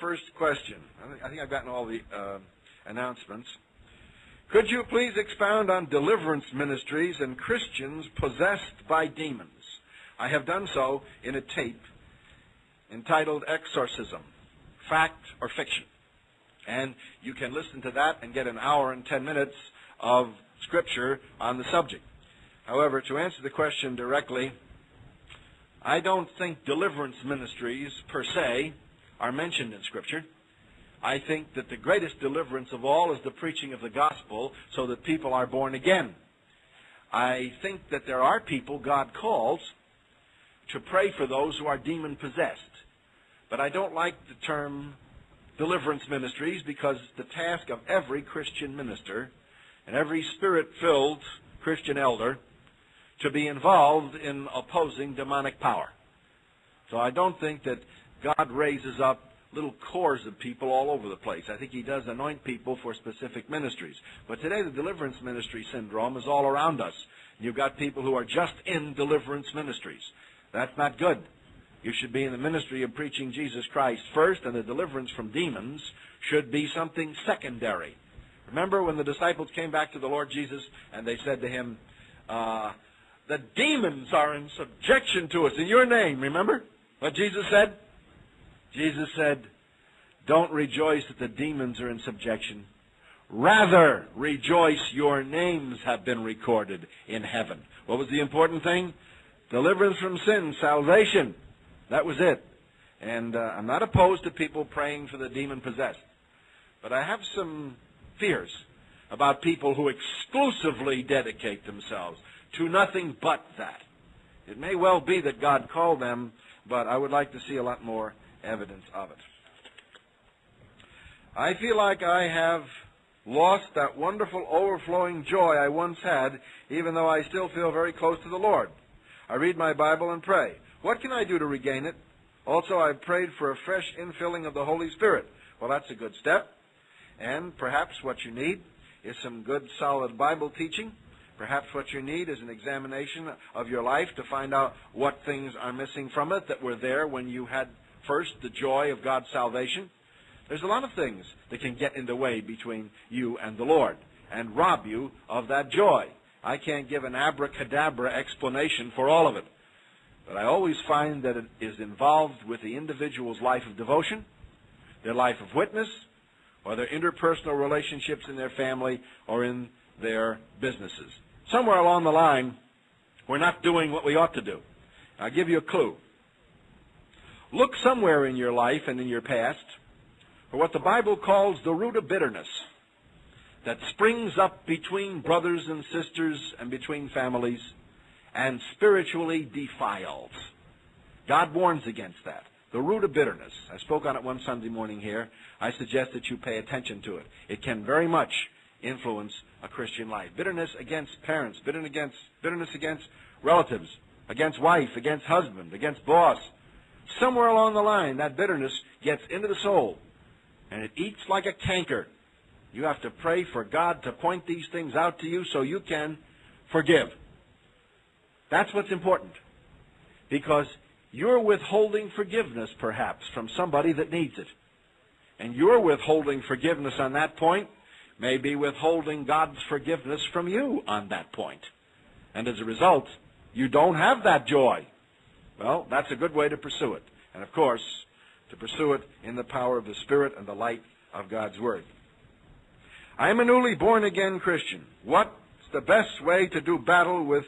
first question. I think, I've gotten all the uh, announcements. Could you please expound on deliverance ministries and Christians possessed by demons? I have done so in a tape entitled Exorcism Fact or Fiction. And you can listen to that and get an hour and ten minutes of scripture on the subject. However, to answer the question directly, I don't think deliverance ministries per se are mentioned in Scripture. I think that the greatest deliverance of all is the preaching of the gospel so that people are born again. I think that there are people God calls to pray for those who are demon possessed. But I don't like the term deliverance ministries because the task of every Christian minister and every spirit filled Christian elder to be involved in opposing demonic power. So I don't think that God raises up little cores of people all over the place. I think He does anoint people for specific ministries. But today the deliverance ministry syndrome is all around us. You've got people who are just in deliverance ministries. That's not good. You should be in the ministry of preaching Jesus Christ first, and the deliverance from demons should be something secondary. Remember when the disciples came back to the Lord Jesus and they said to him, uh, the demons are in subjection to us in your name. Remember what Jesus said? Jesus said, Don't rejoice that the demons are in subjection. Rather, rejoice your names have been recorded in heaven. What was the important thing? Deliverance from sin, salvation. That was it. And uh, I'm not opposed to people praying for the demon possessed. But I have some fears about people who exclusively dedicate themselves to nothing but that. It may well be that God called them, but I would like to see a lot more evidence of it. I feel like I have lost that wonderful overflowing joy I once had, even though I still feel very close to the Lord. I read my Bible and pray. What can I do to regain it? Also, I've prayed for a fresh infilling of the Holy Spirit. Well, that's a good step. And perhaps what you need is some good, solid Bible teaching Perhaps what you need is an examination of your life to find out what things are missing from it that were there when you had first the joy of God's salvation. There's a lot of things that can get in the way between you and the Lord and rob you of that joy. I can't give an abracadabra explanation for all of it. But I always find that it is involved with the individual's life of devotion, their life of witness, or their interpersonal relationships in their family or in their businesses somewhere along the line, we're not doing what we ought to do. I'll give you a clue. Look somewhere in your life and in your past for what the Bible calls the root of bitterness that springs up between brothers and sisters and between families and spiritually defiles. God warns against that. The root of bitterness. I spoke on it one Sunday morning here. I suggest that you pay attention to it. It can very much influence a Christian life. Bitterness against parents, bitterness against, bitterness against relatives, against wife, against husband, against boss. Somewhere along the line, that bitterness gets into the soul, and it eats like a canker. You have to pray for God to point these things out to you so you can forgive. That's what's important. Because you're withholding forgiveness, perhaps, from somebody that needs it. And you're withholding forgiveness on that point may be withholding God's forgiveness from you on that point. And as a result, you don't have that joy. Well, that's a good way to pursue it. And of course, to pursue it in the power of the Spirit and the light of God's Word. I am a newly born again Christian. What's the best way to do battle with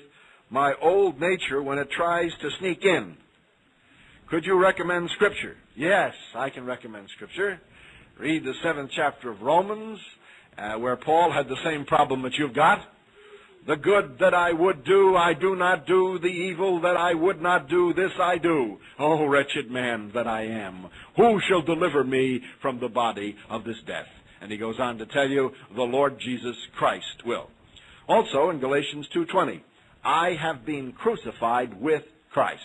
my old nature when it tries to sneak in? Could you recommend Scripture? Yes, I can recommend Scripture. Read the seventh chapter of Romans, uh, where Paul had the same problem that you've got. The good that I would do, I do not do. The evil that I would not do, this I do. Oh, wretched man that I am. Who shall deliver me from the body of this death? And he goes on to tell you, the Lord Jesus Christ will. Also in Galatians 2.20, I have been crucified with Christ.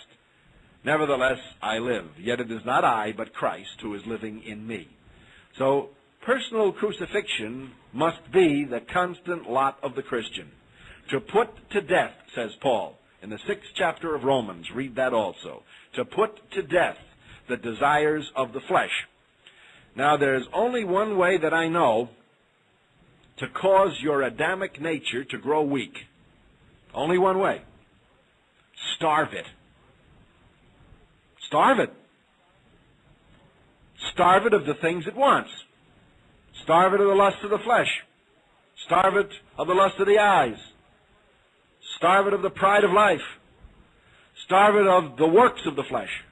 Nevertheless, I live. Yet it is not I, but Christ who is living in me. So Personal crucifixion must be the constant lot of the Christian. To put to death, says Paul, in the sixth chapter of Romans, read that also. To put to death the desires of the flesh. Now, there's only one way that I know to cause your Adamic nature to grow weak. Only one way. Starve it. Starve it. Starve it of the things it wants. Starve it of the lust of the flesh. Starve it of the lust of the eyes. Starve it of the pride of life. Starve it of the works of the flesh.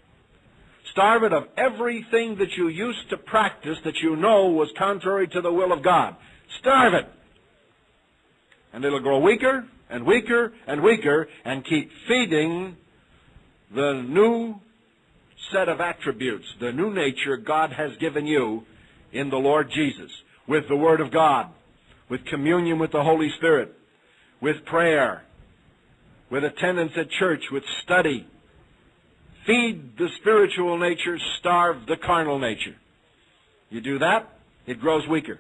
Starve it of everything that you used to practice that you know was contrary to the will of God. Starve it. And it'll grow weaker and weaker and weaker and keep feeding the new set of attributes, the new nature God has given you in the Lord Jesus, with the Word of God, with communion with the Holy Spirit, with prayer, with attendance at church, with study. Feed the spiritual nature, starve the carnal nature. You do that, it grows weaker.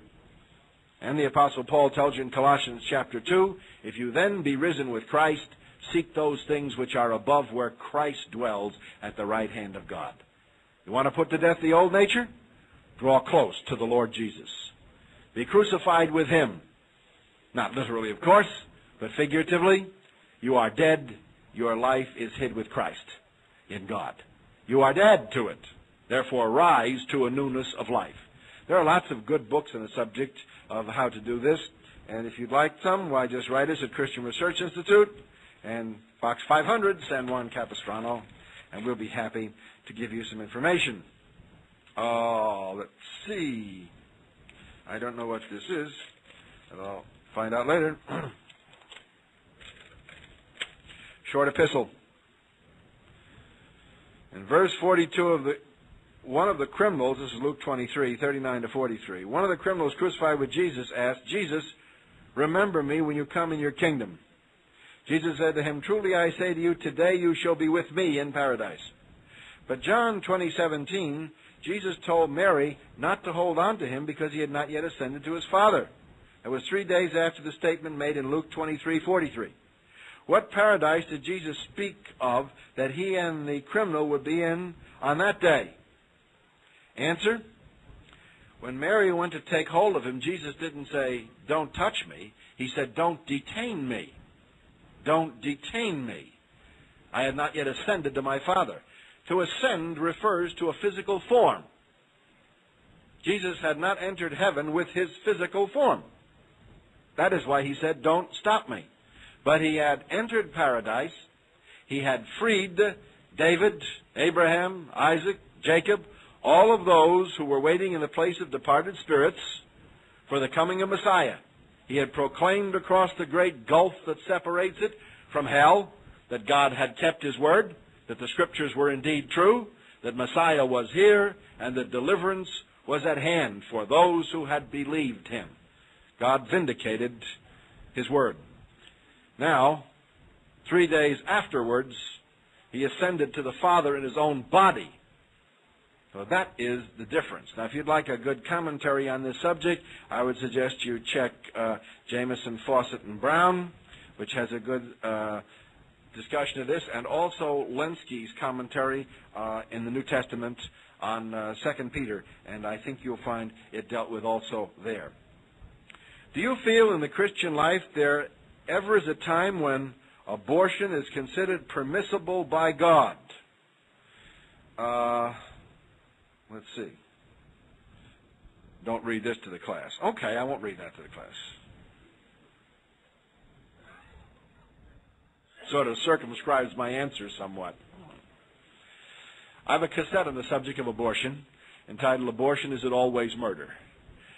And the Apostle Paul tells you in Colossians chapter 2 if you then be risen with Christ, seek those things which are above where Christ dwells at the right hand of God. You want to put to death the old nature? Draw close to the Lord Jesus. Be crucified with Him. Not literally, of course, but figuratively. You are dead. Your life is hid with Christ in God. You are dead to it. Therefore, rise to a newness of life. There are lots of good books on the subject of how to do this. And if you'd like some, why just write us at Christian Research Institute and Box 500, San Juan Capistrano, and we'll be happy to give you some information. Oh, let's see. I don't know what this is, but I'll find out later. Short epistle. In verse 42 of the one of the criminals, this is Luke 23, 39 to 43. One of the criminals crucified with Jesus asked, Jesus, remember me when you come in your kingdom. Jesus said to him, Truly I say to you, today you shall be with me in paradise. But John 20:17, Jesus told Mary not to hold on to him because he had not yet ascended to his Father. It was three days after the statement made in Luke 23:43. What paradise did Jesus speak of that he and the criminal would be in on that day? Answer? When Mary went to take hold of him, Jesus didn't say, Don't touch me. He said, Don't detain me. Don't detain me. I have not yet ascended to my Father. To ascend refers to a physical form. Jesus had not entered heaven with his physical form. That is why he said, Don't stop me. But he had entered paradise. He had freed David, Abraham, Isaac, Jacob, all of those who were waiting in the place of departed spirits for the coming of Messiah. He had proclaimed across the great gulf that separates it from hell that God had kept his word, that the scriptures were indeed true, that Messiah was here, and that deliverance was at hand for those who had believed him. God vindicated his word. Now, three days afterwards, he ascended to the Father in his own body. So that is the difference. Now, if you'd like a good commentary on this subject, I would suggest you check uh, Jamieson, Fausset, and Brown, which has a good uh, discussion of this, and also Lenski's commentary uh, in the New Testament on uh, 2 Peter, and I think you'll find it dealt with also there. Do you feel in the Christian life there ever is a time when abortion is considered permissible by God? Uh, Let's see. Don't read this to the class. Okay, I won't read that to the class. Sort of circumscribes my answer somewhat. I have a cassette on the subject of abortion entitled Abortion Is It Always Murder?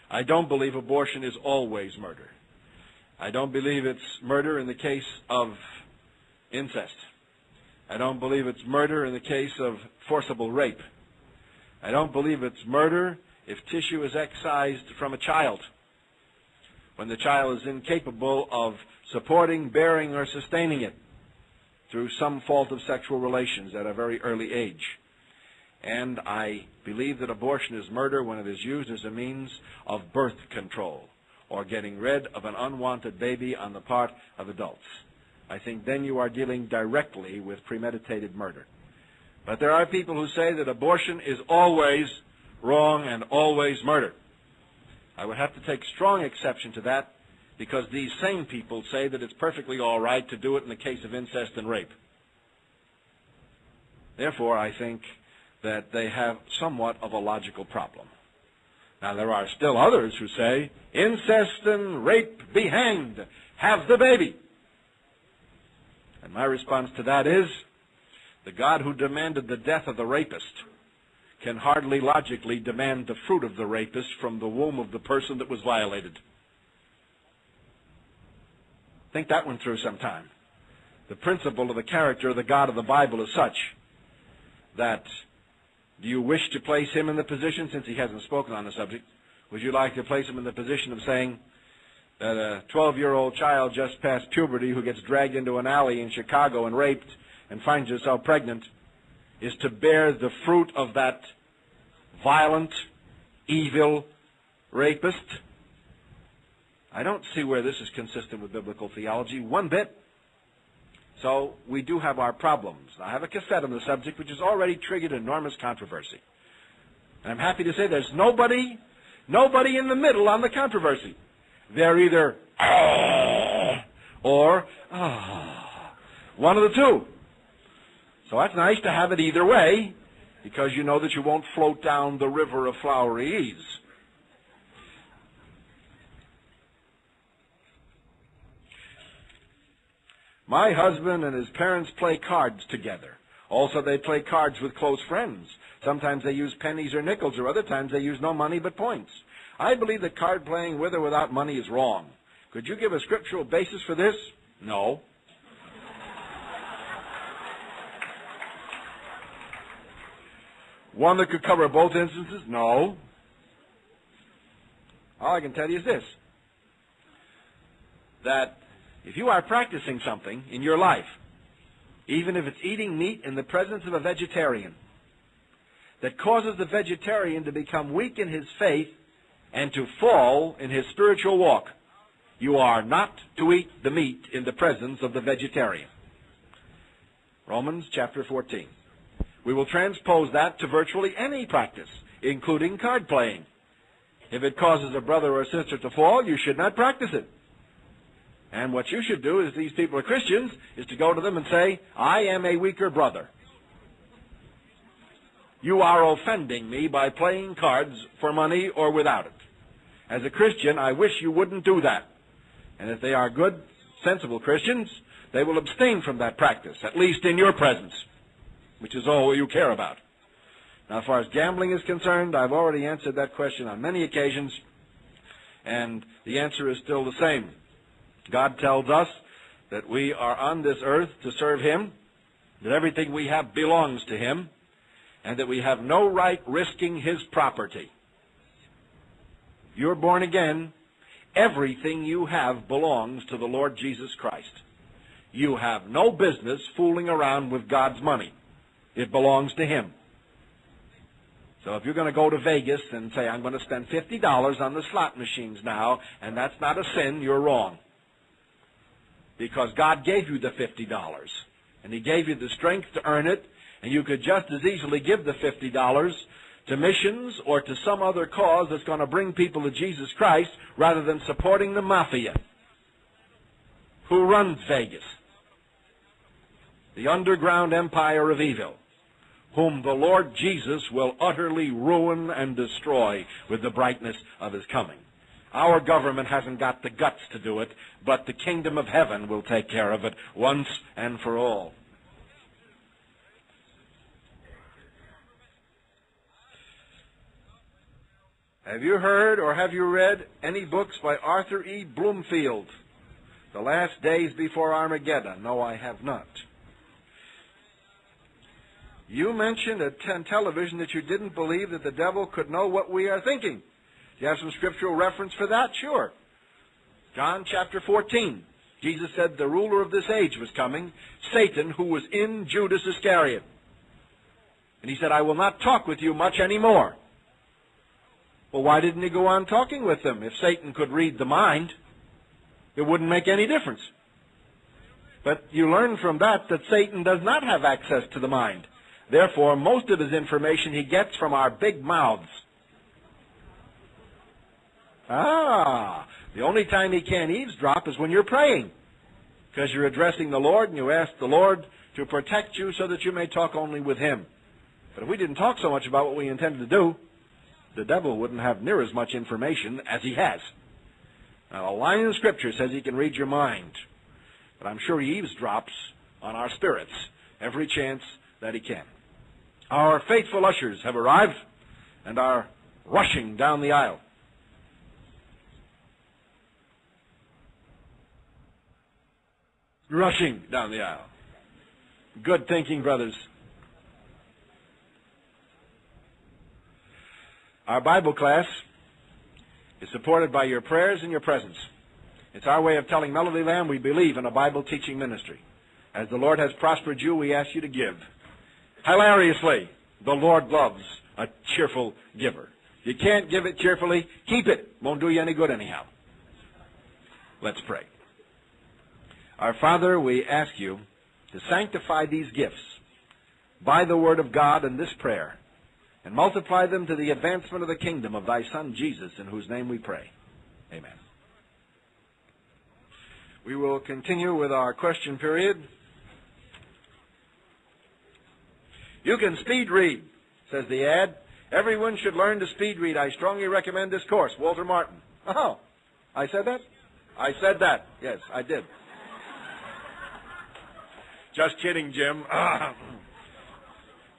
I don't believe abortion is always murder. I don't believe it's murder in the case of incest. I don't believe it's murder in the case of forcible rape. I don't believe it's murder if tissue is excised from a child when the child is incapable of supporting, bearing, or sustaining it through some fault of sexual relations at a very early age. And I believe that abortion is murder when it is used as a means of birth control or getting rid of an unwanted baby on the part of adults. I think then you are dealing directly with premeditated murder. But there are people who say that abortion is always wrong and always murder. I would have to take strong exception to that because these same people say that it's perfectly all right to do it in the case of incest and rape. Therefore, I think that they have somewhat of a logical problem. Now, there are still others who say, incest and rape be hanged, have the baby. And my response to that is, the God who demanded the death of the rapist can hardly logically demand the fruit of the rapist from the womb of the person that was violated. Think that one through sometime. The principle of the character of the God of the Bible is such that do you wish to place him in the position, since he hasn't spoken on the subject, would you like to place him in the position of saying that a 12-year-old child just past puberty who gets dragged into an alley in Chicago and raped and finds herself pregnant is to bear the fruit of that violent, evil rapist? I don't see where this is consistent with biblical theology one bit. So we do have our problems. I have a cassette on the subject which has already triggered enormous controversy. And I'm happy to say there's nobody, nobody in the middle on the controversy. They're either or one of the two. So that's nice to have it either way because you know that you won't float down the river of flowery ease. My husband and his parents play cards together. Also, they play cards with close friends. Sometimes they use pennies or nickels, or other times they use no money but points. I believe that card playing with or without money is wrong. Could you give a scriptural basis for this? No. One that could cover both instances? No. All I can tell you is this that if you are practicing something in your life, even if it's eating meat in the presence of a vegetarian, that causes the vegetarian to become weak in his faith and to fall in his spiritual walk, you are not to eat the meat in the presence of the vegetarian. Romans chapter 14. We will transpose that to virtually any practice, including card playing. If it causes a brother or sister to fall, you should not practice it. And what you should do, as these people are Christians, is to go to them and say, I am a weaker brother. You are offending me by playing cards for money or without it. As a Christian, I wish you wouldn't do that. And if they are good, sensible Christians, they will abstain from that practice, at least in your presence, which is all you care about. Now, as far as gambling is concerned, I've already answered that question on many occasions, and the answer is still the same. God tells us that we are on this earth to serve Him, that everything we have belongs to Him, and that we have no right risking His property. You're born again. Everything you have belongs to the Lord Jesus Christ. You have no business fooling around with God's money. It belongs to Him. So if you're going to go to Vegas and say, I'm going to spend $50 on the slot machines now, and that's not a sin, you're wrong because God gave you the $50 and He gave you the strength to earn it and you could just as easily give the $50 to missions or to some other cause that's going to bring people to Jesus Christ rather than supporting the mafia who runs Vegas. The underground empire of evil, whom the Lord Jesus will utterly ruin and destroy with the brightness of his coming. Our government hasn't got the guts to do it, but the kingdom of heaven will take care of it once and for all. Have you heard or have you read any books by Arthur E. Bloomfield? The Last Days Before Armageddon. No, I have not. You mentioned at television that you didn't believe that the devil could know what we are thinking. Do you have some scriptural reference for that? Sure. John chapter 14. Jesus said the ruler of this age was coming, Satan, who was in Judas Iscariot. And he said, I will not talk with you much anymore. Well, why didn't he go on talking with them? If Satan could read the mind, it wouldn't make any difference. But you learn from that that Satan does not have access to the mind. Therefore, most of his information he gets from our big mouths Ah, the only time he can't eavesdrop is when you're praying. Because you're addressing the Lord and you ask the Lord to protect you so that you may talk only with him. But if we didn't talk so much about what we intended to do, the devil wouldn't have near as much information as he has. Now, a line in Scripture says he can read your mind. But I'm sure he eavesdrops on our spirits every chance that he can. Our faithful ushers have arrived and are rushing down the aisle. Rushing down the aisle. Good thinking, brothers. Our Bible class is supported by your prayers and your presence. It's our way of telling Melodyland we believe in a Bible teaching ministry. As the Lord has prospered you, we ask you to give. Hilariously, the Lord loves a cheerful giver. If You can't give it cheerfully, keep it. Won't do you any good anyhow. Let's pray. Our Father, we ask you to sanctify these gifts by the Word of God and this prayer, and multiply them to the advancement of the kingdom of thy Son Jesus, in whose name we pray. Amen. We will continue with our question period. You can speed read, says the ad. Everyone should learn to speed read. I strongly recommend this course. Walter Martin. Oh, I said that? I said that. Yes, I did. Just kidding, Jim. if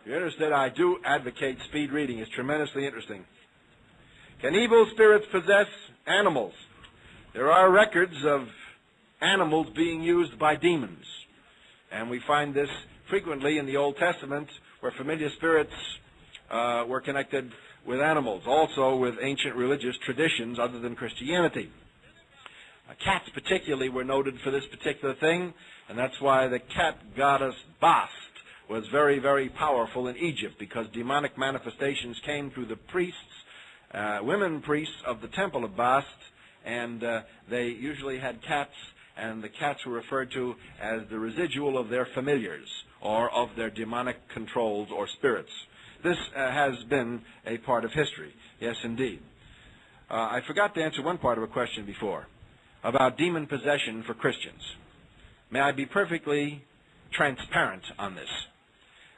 you're interested, I do advocate speed reading. It's tremendously interesting. Can evil spirits possess animals? There are records of animals being used by demons. And we find this frequently in the Old Testament where familiar spirits uh, were connected with animals, also with ancient religious traditions other than Christianity. Uh, cats particularly were noted for this particular thing, and that's why the cat goddess Bast was very, very powerful in Egypt, because demonic manifestations came through the priests, uh, women priests of the temple of Bast, and uh, they usually had cats, and the cats were referred to as the residual of their familiars, or of their demonic controls or spirits. This uh, has been a part of history. Yes, indeed. Uh, I forgot to answer one part of a question before about demon possession for Christians. May I be perfectly transparent on this?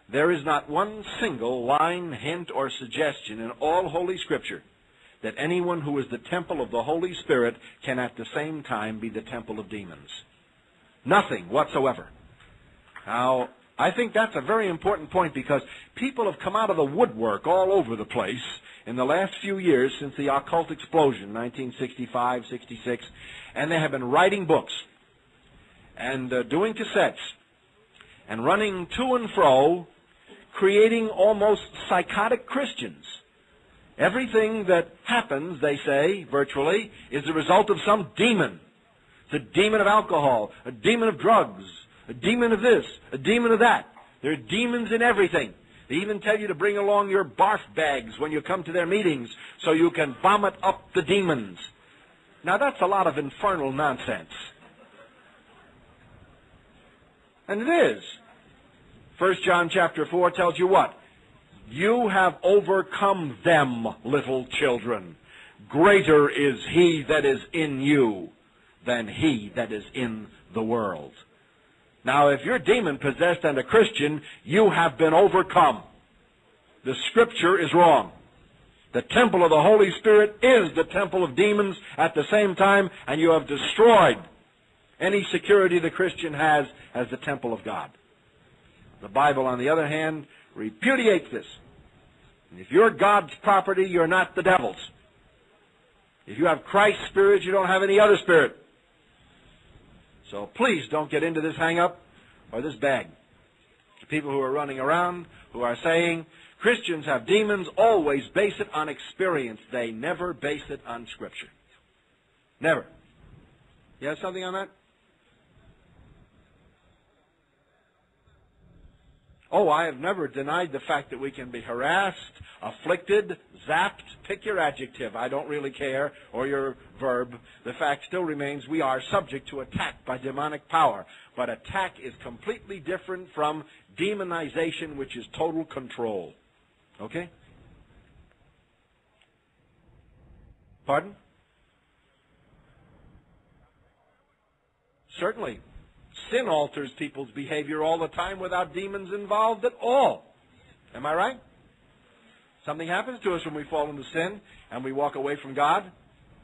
There is not one single line, hint, or suggestion in all Holy Scripture that anyone who is the temple of the Holy Spirit can at the same time be the temple of demons. Nothing whatsoever. Now, I think that's a very important point because people have come out of the woodwork all over the place in the last few years since the occult explosion, 1965, 66, and they have been writing books and uh, doing cassettes and running to and fro, creating almost psychotic Christians. Everything that happens, they say, virtually, is the result of some demon. It's a demon of alcohol, a demon of drugs, a demon of this, a demon of that. There are demons in everything. They even tell you to bring along your barf bags when you come to their meetings so you can vomit up the demons. Now that's a lot of infernal nonsense. And it is. First John chapter 4 tells you what? You have overcome them, little children. Greater is he that is in you than he that is in the world. Now, if you're demon possessed and a Christian, you have been overcome. The scripture is wrong. The temple of the Holy Spirit is the temple of demons at the same time, and you have destroyed any security the Christian has as the temple of God. The Bible, on the other hand, repudiates this. And if you're God's property, you're not the devil's. If you have Christ's spirit, you don't have any other spirit. So please don't get into this hang-up or this bag. The people who are running around, who are saying, Christians have demons, always base it on experience. They never base it on Scripture. Never. You have something on that? Oh, I have never denied the fact that we can be harassed, afflicted, zapped, pick your adjective, I don't really care, or your verb. The fact still remains we are subject to attack by demonic power. But attack is completely different from demonization, which is total control. Okay? Pardon? Certainly, Sin alters people's behavior all the time without demons involved at all. Am I right? Something happens to us when we fall into sin and we walk away from God.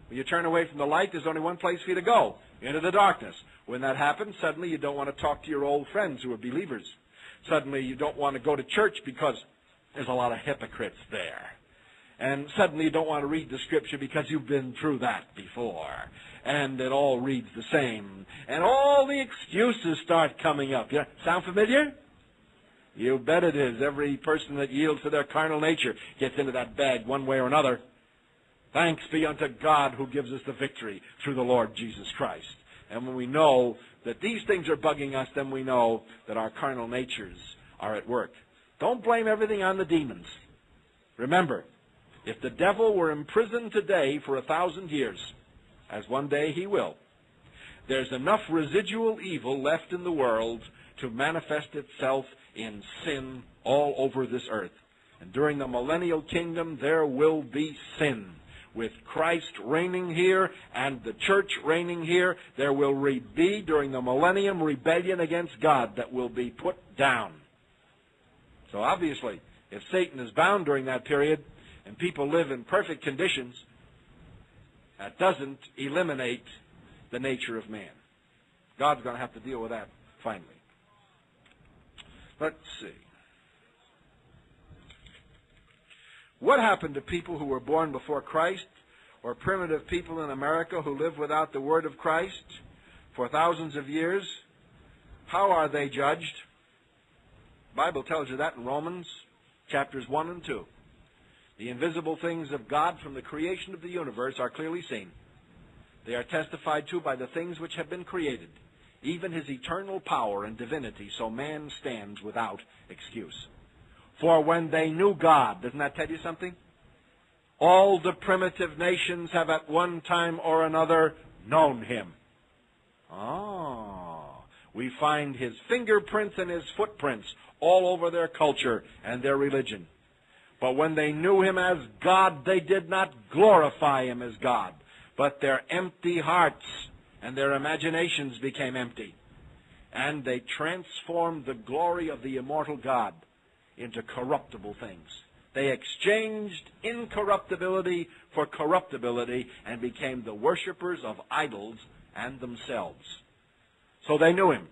When you turn away from the light, there's only one place for you to go into the darkness. When that happens, suddenly you don't want to talk to your old friends who are believers. Suddenly you don't want to go to church because there's a lot of hypocrites there. And suddenly you don't want to read the scripture because you've been through that before. And it all reads the same. And all the excuses start coming up. Yeah, sound familiar? You bet it is. Every person that yields to their carnal nature gets into that bag one way or another. Thanks be unto God who gives us the victory through the Lord Jesus Christ. And when we know that these things are bugging us, then we know that our carnal natures are at work. Don't blame everything on the demons. Remember, if the devil were imprisoned today for a thousand years, as one day he will, there's enough residual evil left in the world to manifest itself in sin all over this earth. And during the millennial kingdom, there will be sin. With Christ reigning here and the church reigning here, there will be, during the millennium, rebellion against God that will be put down. So obviously, if Satan is bound during that period and people live in perfect conditions, that doesn't eliminate the nature of man. God's going to have to deal with that finally. Let's see. What happened to people who were born before Christ or primitive people in America who lived without the word of Christ for thousands of years? How are they judged? The Bible tells you that in Romans chapters 1 and 2. The invisible things of God from the creation of the universe are clearly seen. They are testified to by the things which have been created even his eternal power and divinity, so man stands without excuse. For when they knew God, doesn't that tell you something? All the primitive nations have at one time or another known him. Ah, we find his fingerprints and his footprints all over their culture and their religion. But when they knew him as God, they did not glorify him as God, but their empty hearts and their imaginations became empty. And they transformed the glory of the immortal God into corruptible things. They exchanged incorruptibility for corruptibility and became the worshippers of idols and themselves. So they knew him.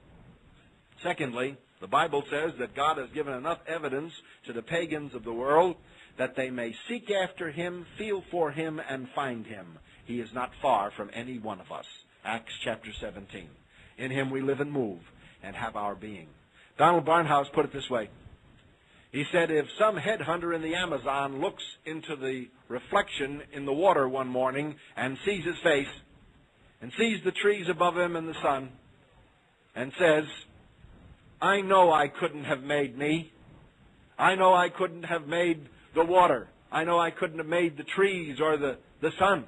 Secondly, the Bible says that God has given enough evidence to the pagans of the world that they may seek after him, feel for him, and find him. He is not far from any one of us. Acts chapter 17. In him we live and move and have our being. Donald Barnhouse put it this way. He said, if some headhunter in the Amazon looks into the reflection in the water one morning and sees his face and sees the trees above him and the sun and says, I know I couldn't have made me. I know I couldn't have made the water. I know I couldn't have made the trees or the, the sun.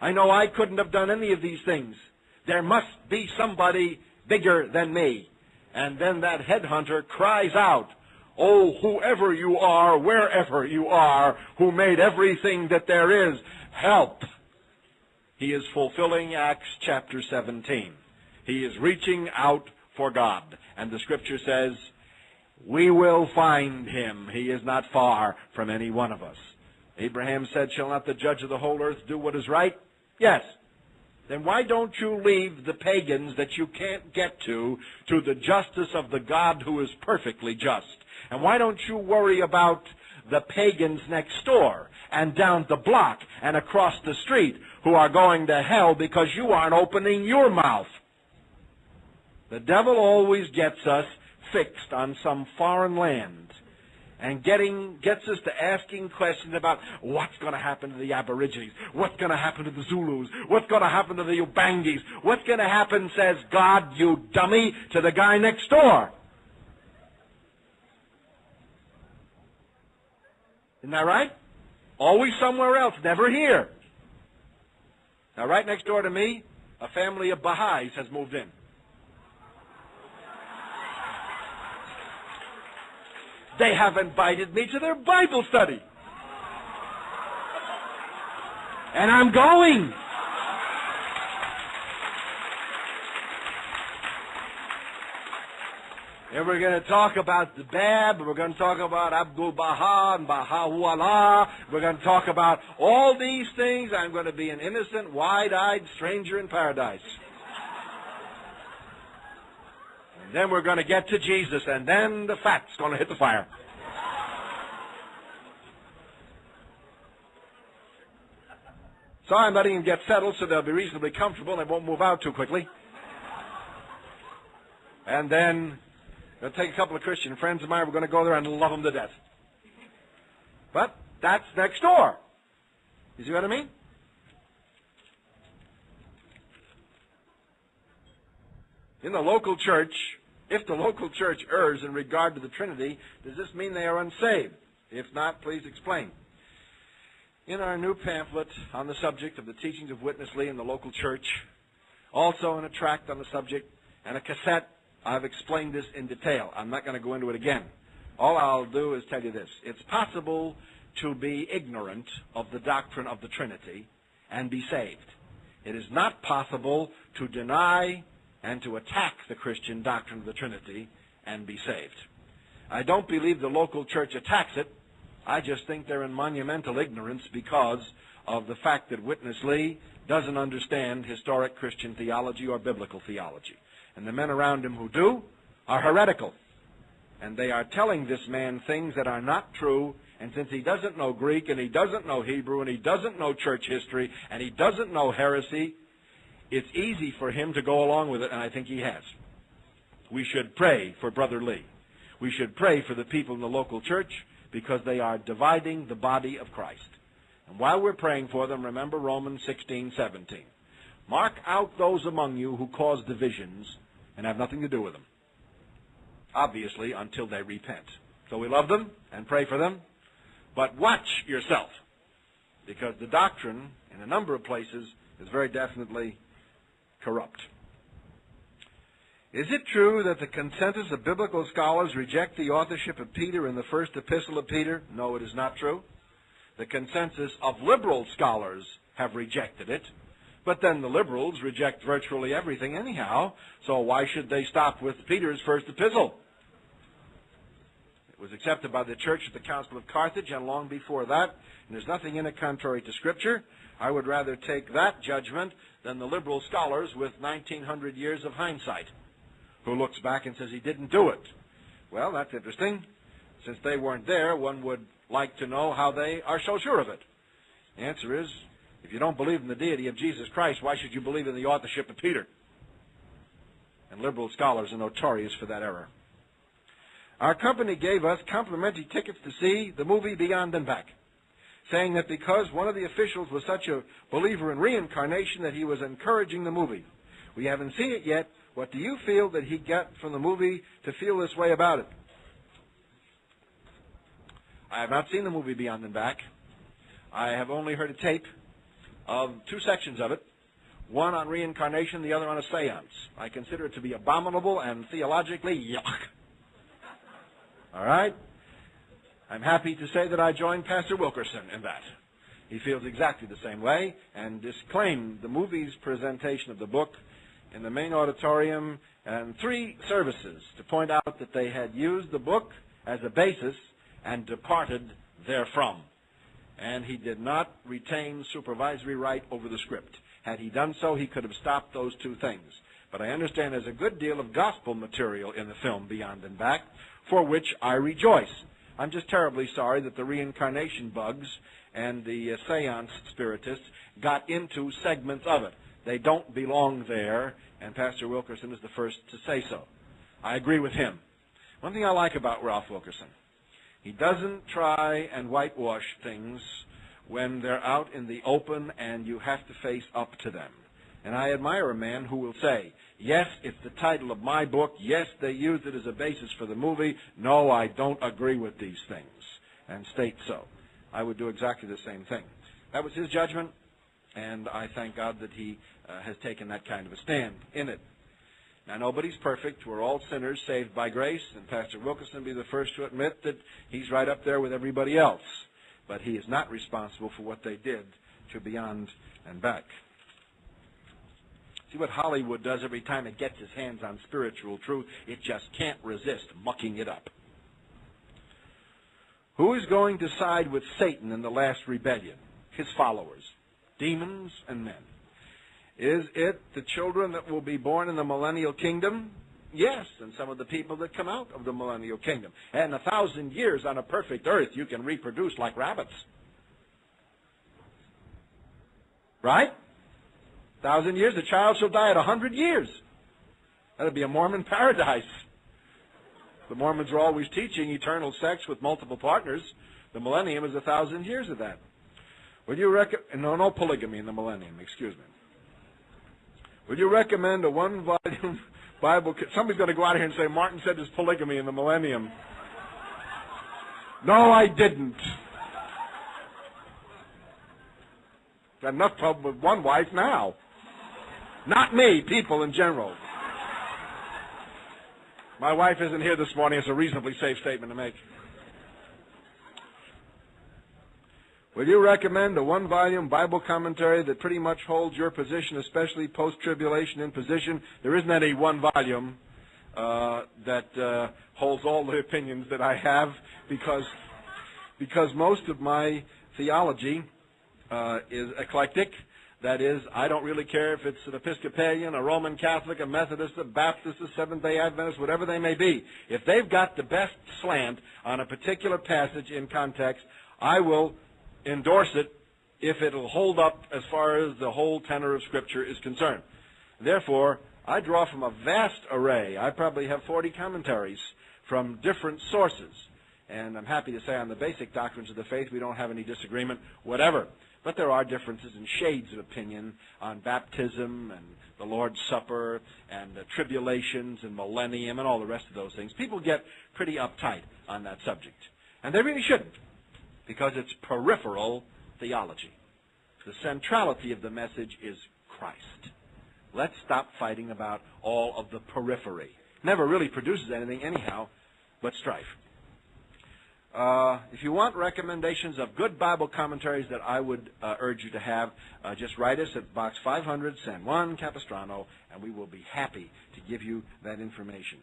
I know I couldn't have done any of these things. There must be somebody bigger than me. And then that headhunter cries out, Oh, whoever you are, wherever you are, who made everything that there is, help. He is fulfilling Acts chapter 17. He is reaching out for God. And the scripture says, we will find him. He is not far from any one of us. Abraham said, Shall not the judge of the whole earth do what is right? Yes. Then why don't you leave the pagans that you can't get to to the justice of the God who is perfectly just? And why don't you worry about the pagans next door and down the block and across the street who are going to hell because you aren't opening your mouth? The devil always gets us fixed on some foreign land and getting gets us to asking questions about what's going to happen to the Aborigines, what's going to happen to the Zulus, what's going to happen to the Ubangis, what's going to happen, says God, you dummy, to the guy next door. Isn't that right? Always somewhere else, never here. Now, right next door to me, a family of Baha'is has moved in. They have invited me to their Bible study. And I'm going. And we're going to talk about the Bab, we're going to talk about Abdul Baha and Baha'u'llah. We're going to talk about all these things. I'm going to be an innocent, wide eyed stranger in paradise then we're going to get to Jesus, and then the fat's going to hit the fire. So I'm letting them get settled so they'll be reasonably comfortable and they won't move out too quickly. And then I'll take a couple of Christian friends of mine. We're going to go there and love them to death. But that's next door. You see what I mean? In the local church, if the local church errs in regard to the Trinity, does this mean they are unsaved? If not, please explain. In our new pamphlet on the subject of the teachings of Witness Lee in the local church, also in a tract on the subject, and a cassette I've explained this in detail. I'm not going to go into it again. All I'll do is tell you this. It's possible to be ignorant of the doctrine of the Trinity and be saved. It is not possible to deny and to attack the Christian doctrine of the Trinity and be saved. I don't believe the local church attacks it. I just think they're in monumental ignorance because of the fact that Witness Lee doesn't understand historic Christian theology or biblical theology and the men around him who do are heretical. And they are telling this man things that are not true. And since he doesn't know Greek and he doesn't know Hebrew and he doesn't know church history and he doesn't know heresy, it's easy for him to go along with it, and I think he has. We should pray for Brother Lee. We should pray for the people in the local church because they are dividing the body of Christ. And while we're praying for them, remember Romans 16, 17. Mark out those among you who cause divisions and have nothing to do with them. Obviously, until they repent. So we love them and pray for them, but watch yourself, because the doctrine in a number of places is very definitely corrupt. Is it true that the consensus of biblical scholars reject the authorship of Peter in the first epistle of Peter? No, it is not true. The consensus of liberal scholars have rejected it. But then the liberals reject virtually everything anyhow, so why should they stop with Peter's first epistle? It was accepted by the church at the Council of Carthage and long before that, and there's nothing in it contrary to Scripture. I would rather take that judgment than the liberal scholars with 1900 years of hindsight, who looks back and says he didn't do it. Well, that's interesting. Since they weren't there, one would like to know how they are so sure of it. The answer is if you don't believe in the deity of Jesus Christ, why should you believe in the authorship of Peter? And liberal scholars are notorious for that error. Our company gave us complimentary tickets to see the movie Beyond and Back, saying that because one of the officials was such a believer in reincarnation that he was encouraging the movie. We haven't seen it yet. What do you feel that he got from the movie to feel this way about it? I have not seen the movie Beyond and Back. I have only heard a tape of two sections of it, one on reincarnation, the other on a seance. I consider it to be abominable and theologically yuck. All right? I'm happy to say that I joined Pastor Wilkerson in that. He feels exactly the same way and disclaimed the movie's presentation of the book in the main auditorium and three services to point out that they had used the book as a basis and departed therefrom and he did not retain supervisory right over the script. Had he done so, he could have stopped those two things. But I understand there's a good deal of gospel material in the film Beyond and Back, for which I rejoice. I'm just terribly sorry that the reincarnation bugs and the uh, seance spiritists got into segments of it. They don't belong there, and Pastor Wilkerson is the first to say so. I agree with him. One thing I like about Ralph Wilkerson, he doesn't try and whitewash things when they're out in the open and you have to face up to them. And I admire a man who will say, yes, it's the title of my book. Yes, they used it as a basis for the movie. No, I don't agree with these things. And state so. I would do exactly the same thing. That was his judgment, and I thank God that he uh, has taken that kind of a stand in it. Now, nobody's perfect. We're all sinners saved by grace, and Pastor Wilkerson be the first to admit that he's right up there with everybody else. But he is not responsible for what they did to Beyond and Back. See what Hollywood does every time it gets its hands on spiritual truth? It just can't resist mucking it up. Who is going to side with Satan in the last rebellion? His followers, demons and men. Is it the children that will be born in the millennial kingdom? Yes, and some of the people that come out of the millennial kingdom. And a thousand years on a perfect earth, you can reproduce like rabbits. Right? Thousand years, the child shall die at a hundred years. That'd be a Mormon paradise. The Mormons are always teaching eternal sex with multiple partners. The millennium is a thousand years of that. Would you recommend, no, no polygamy in the millennium, excuse me. Would you recommend a one volume Bible? Somebody's going to go out here and say, Martin said there's polygamy in the millennium. No, I didn't. Got enough trouble with one wife now. Not me, people in general. My wife isn't here this morning. It's a reasonably safe statement to make. Will you recommend a one volume Bible commentary that pretty much holds your position, especially post tribulation in position? There isn't any one volume uh, that uh, holds all the opinions that I have because, because most of my theology uh, is eclectic. That is, I don't really care if it's an Episcopalian, a Roman Catholic, a Methodist, a Baptist, a Seventh day Adventist, whatever they may be. If they've got the best slant on a particular passage in context, I will endorse it if it'll hold up as far as the whole tenor of Scripture is concerned. Therefore, I draw from a vast array. I probably have 40 commentaries from different sources. And I'm happy to say on the basic doctrines of the faith, we don't have any disagreement, whatever. But there are differences and shades of opinion on baptism and the Lord's Supper and the tribulations and millennium and all the rest of those things. People get pretty uptight on that subject. And they really shouldn't, because it's peripheral theology. The centrality of the message is Christ. Let's stop fighting about all of the periphery. Never really produces anything anyhow but strife. Uh, if you want recommendations of good Bible commentaries that I would uh, urge you to have, uh, just write us at Box 500, San Juan Capistrano, and we will be happy to give you that information.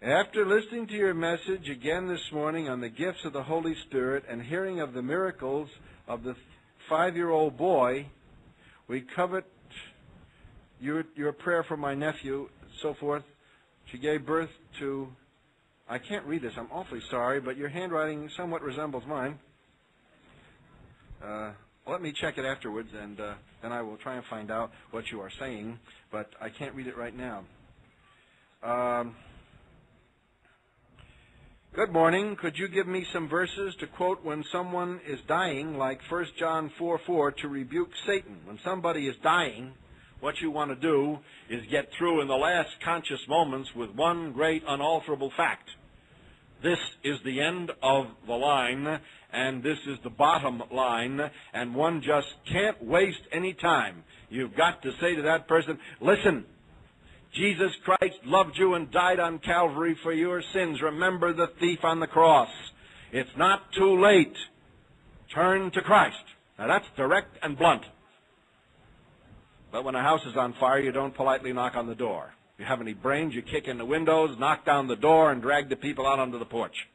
After listening to your message again this morning on the gifts of the Holy Spirit and hearing of the miracles of the five year old boy, we covet your, your prayer for my nephew, so forth. She gave birth to I can't read this. I'm awfully sorry, but your handwriting somewhat resembles mine. Uh, let me check it afterwards, and uh, then I will try and find out what you are saying, but I can't read it right now. Um, good morning. Could you give me some verses to quote when someone is dying, like 1 John 4 4, to rebuke Satan? When somebody is dying, what you want to do is get through in the last conscious moments with one great unalterable fact. This is the end of the line, and this is the bottom line, and one just can't waste any time. You've got to say to that person, listen, Jesus Christ loved you and died on Calvary for your sins. Remember the thief on the cross. It's not too late. Turn to Christ. Now that's direct and blunt. But when a house is on fire, you don't politely knock on the door you have any brains, you kick in the windows, knock down the door, and drag the people out onto the porch.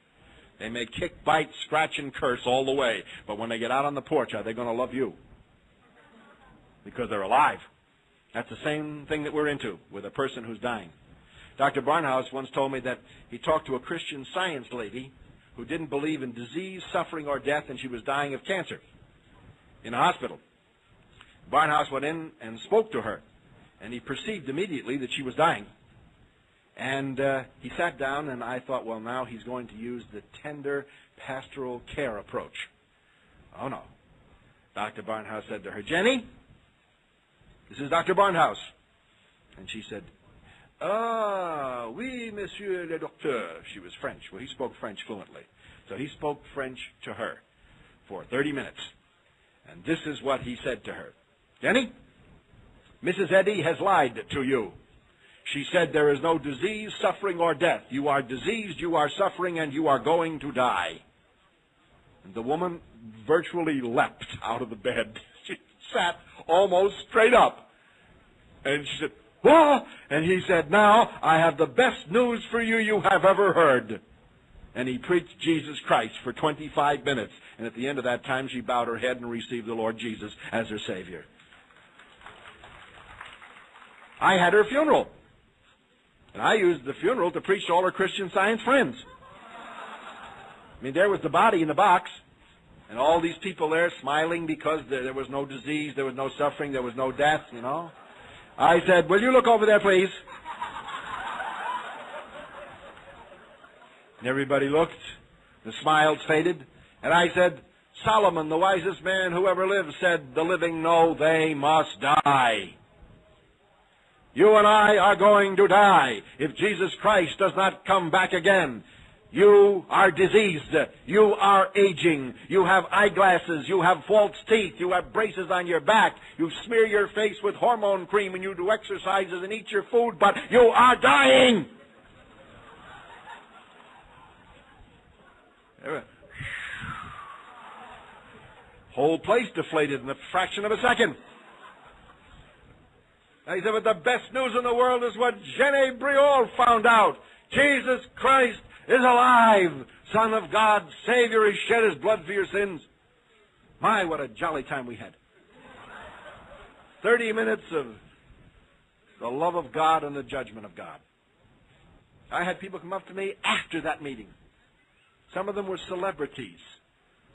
They may kick, bite, scratch, and curse all the way, but when they get out on the porch, are they going to love you? Because they're alive. That's the same thing that we're into with a person who's dying. Dr. Barnhouse once told me that he talked to a Christian science lady who didn't believe in disease, suffering, or death, and she was dying of cancer in a hospital. Barnhouse went in and spoke to her and he perceived immediately that she was dying. And uh, he sat down, and I thought, well, now he's going to use the tender pastoral care approach. Oh, no. Dr. Barnhouse said to her, Jenny, this is Dr. Barnhouse. And she said, Ah, oui, monsieur le docteur. She was French. Well, he spoke French fluently. So he spoke French to her for 30 minutes. And this is what he said to her Jenny, Mrs. Eddy has lied to you. She said there is no disease, suffering, or death. You are diseased, you are suffering, and you are going to die. And the woman virtually leapt out of the bed. She sat almost straight up. And she said, Whoa! And he said, Now I have the best news for you you have ever heard. And he preached Jesus Christ for 25 minutes. And at the end of that time, she bowed her head and received the Lord Jesus as her Savior. I had her funeral. And I used the funeral to preach to all her Christian science friends. I mean, there was the body in the box, and all these people there smiling because there, there was no disease, there was no suffering, there was no death, you know. I said, Will you look over there, please? And everybody looked. The smiles faded. And I said, Solomon, the wisest man who ever lived, said, The living know they must die. You and I are going to die if Jesus Christ does not come back again. You are diseased. You are aging. You have eyeglasses. You have false teeth. You have braces on your back. You smear your face with hormone cream and you do exercises and eat your food, but you are dying. Whole place deflated in a fraction of a second. I said, but the best news in the world is what Jenny Briol found out. Jesus Christ is alive. Son of God, Savior, He shed His blood for your sins. My, what a jolly time we had. Thirty minutes of the love of God and the judgment of God. I had people come up to me after that meeting. Some of them were celebrities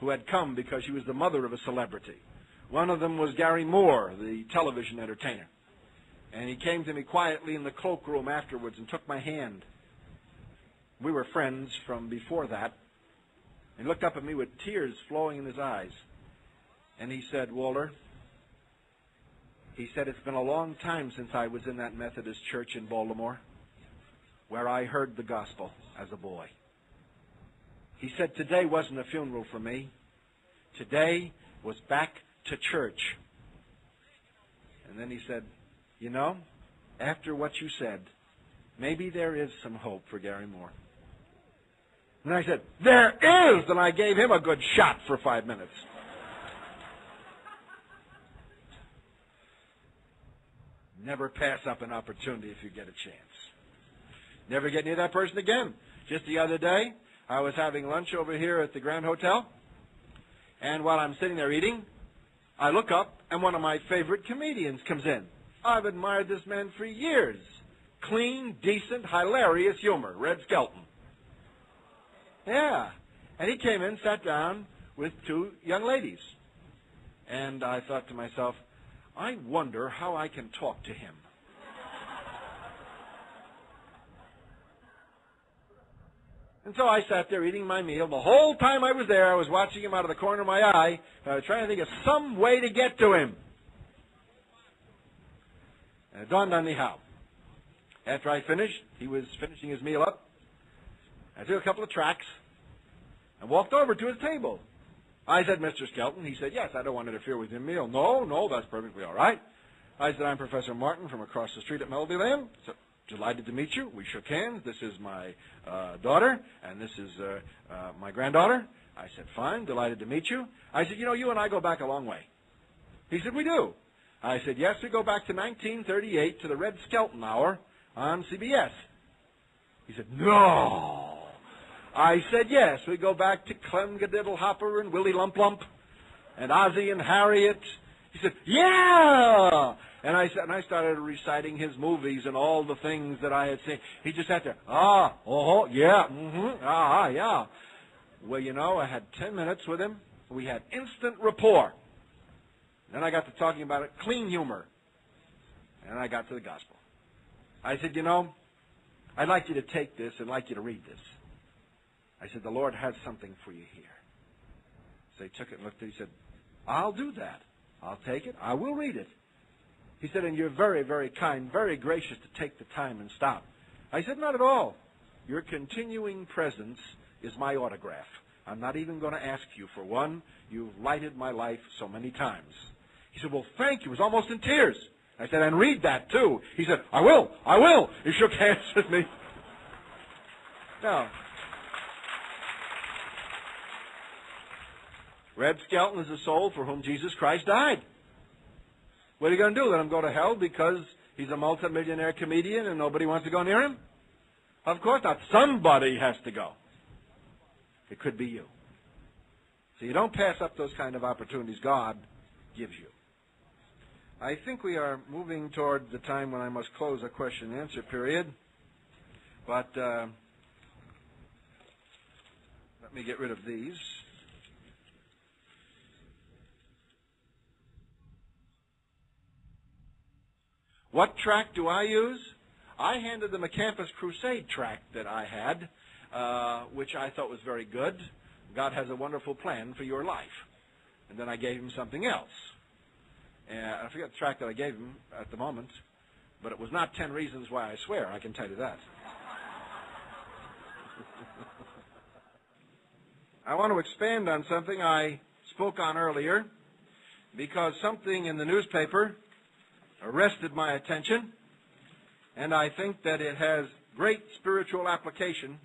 who had come because she was the mother of a celebrity. One of them was Garry Moore, the television entertainer. And he came to me quietly in the cloakroom afterwards and took my hand. We were friends from before that. And looked up at me with tears flowing in his eyes. And he said, Walter, he said, it's been a long time since I was in that Methodist church in Baltimore where I heard the gospel as a boy. He said, today wasn't a funeral for me. Today was back to church. And then he said, you know, after what you said, maybe there is some hope for Garry Moore. And I said, There is! And I gave him a good shot for five minutes. Never pass up an opportunity if you get a chance. Never get near that person again. Just the other day, I was having lunch over here at the Grand Hotel, and while I'm sitting there eating, I look up, and one of my favorite comedians comes in. I've admired this man for years. Clean, decent, hilarious humor. Red Skelton. Yeah. And he came in, sat down with two young ladies. And I thought to myself, I wonder how I can talk to him. And so I sat there eating my meal. The whole time I was there, I was watching him out of the corner of my eye. I was trying to think of some way to get to him. And it dawned on me how. After I finished, he was finishing his meal up. I took a couple of tracks and walked over to his table. I said, Mr. Skelton. He said, yes, I don't want to interfere with your meal. No, no, that's perfectly all right. I said, I'm Professor Martin from across the street at Melodyland. So, delighted to meet you. We shook hands. This is my uh, daughter, and this is uh, uh, my granddaughter. I said, fine, delighted to meet you. I said, you know, you and I go back a long way. He said, we do. I said, yes, we go back to 1938 to the Red Skelton Hour on CBS. He said, no. I said, yes, we go back to Clem Kadiddlehopper and Willie Lump Lump and Ozzie and Harriet. He said, yeah. And I said, and I started reciting his movies and all the things that I had seen. He just sat there, ah, oh, yeah, mm-hmm, ah, yeah. Well, you know, I had ten minutes with him. We had instant rapport. Then I got to talking about it, clean humor. And I got to the gospel. I said, you know, I'd like you to take this and like you to read this. I said, the Lord has something for you here. So he took it and looked at it. He said, I'll do that. I'll take it. I will read it. He said, and you're very, very kind, very gracious to take the time and stop. I said, not at all. Your continuing presence is my autograph. I'm not even going to ask you for one. You've lighted my life so many times. He said, well, thank you. He was almost in tears. I said, and read that too. He said, I will, I will. He shook hands with me. Now, Red Skelton is the soul for whom Jesus Christ died. What are you going to do? Let him go to hell because he's a multimillionaire comedian and nobody wants to go near him? Of course not. Somebody has to go. It could be you. So you don't pass up those kind of opportunities God gives you. I think we are moving toward the time when I must close the question and answer period. But uh, let me get rid of these. What tract do I use? I handed them a Campus Crusade tract that I had, uh, which I thought was very good. God has a wonderful plan for your life. And then I gave him something else. And I forget the track that I gave him at the moment, but it was not 10 Reasons Why I Swear, I can tell you that. I want to expand on something I spoke on earlier because something in the newspaper arrested my attention, and I think that it has great spiritual application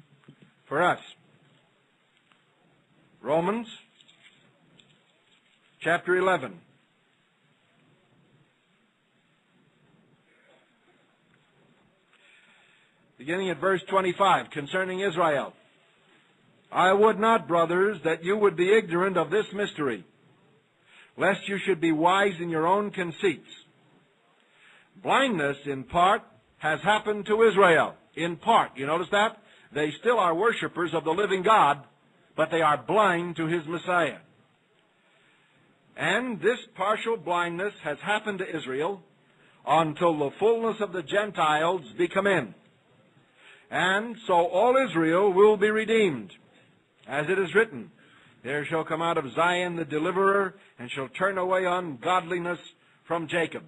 for us. Romans chapter 11. Beginning at verse 25, concerning Israel. I would not, brothers, that you would be ignorant of this mystery, lest you should be wise in your own conceits. Blindness, in part, has happened to Israel. In part. You notice that? They still are worshippers of the living God, but they are blind to his Messiah. And this partial blindness has happened to Israel until the fullness of the Gentiles be come in. And so all Israel will be redeemed. As it is written, There shall come out of Zion the deliverer, and shall turn away ungodliness from Jacob.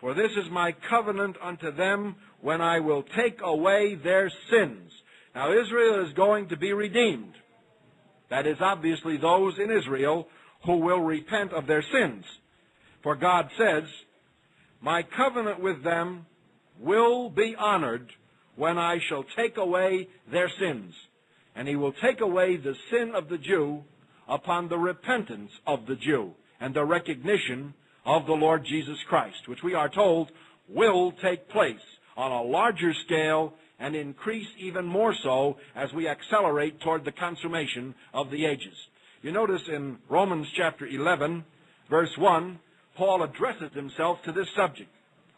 For this is my covenant unto them when I will take away their sins. Now Israel is going to be redeemed. That is obviously those in Israel who will repent of their sins. For God says, My covenant with them will be honored when I shall take away their sins. And he will take away the sin of the Jew upon the repentance of the Jew and the recognition of the Lord Jesus Christ, which we are told will take place on a larger scale and increase even more so as we accelerate toward the consummation of the ages. You notice in Romans chapter 11, verse 1, Paul addresses himself to this subject.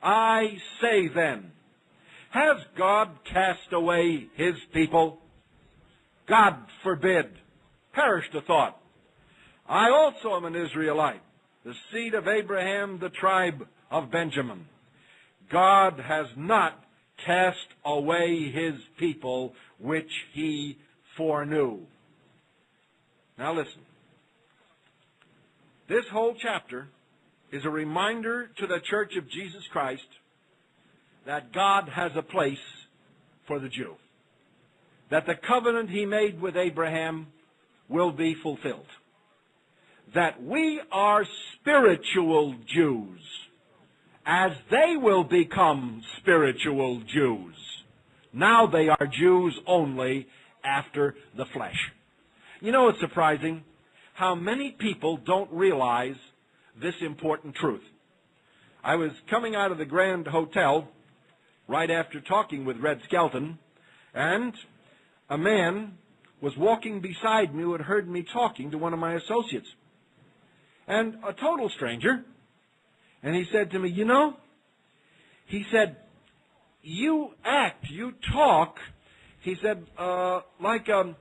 I say then, has God cast away his people? God forbid. Perish the thought. I also am an Israelite, the seed of Abraham, the tribe of Benjamin. God has not cast away his people which he foreknew. Now listen. This whole chapter is a reminder to the church of Jesus Christ that God has a place for the Jew. That the covenant he made with Abraham will be fulfilled. That we are spiritual Jews as they will become spiritual Jews. Now they are Jews only after the flesh. You know, it's surprising how many people don't realize this important truth. I was coming out of the Grand Hotel right after talking with Red Skelton, and a man was walking beside me who had heard me talking to one of my associates. And a total stranger, and he said to me, You know, he said, You act, you talk, he said, uh, like, um,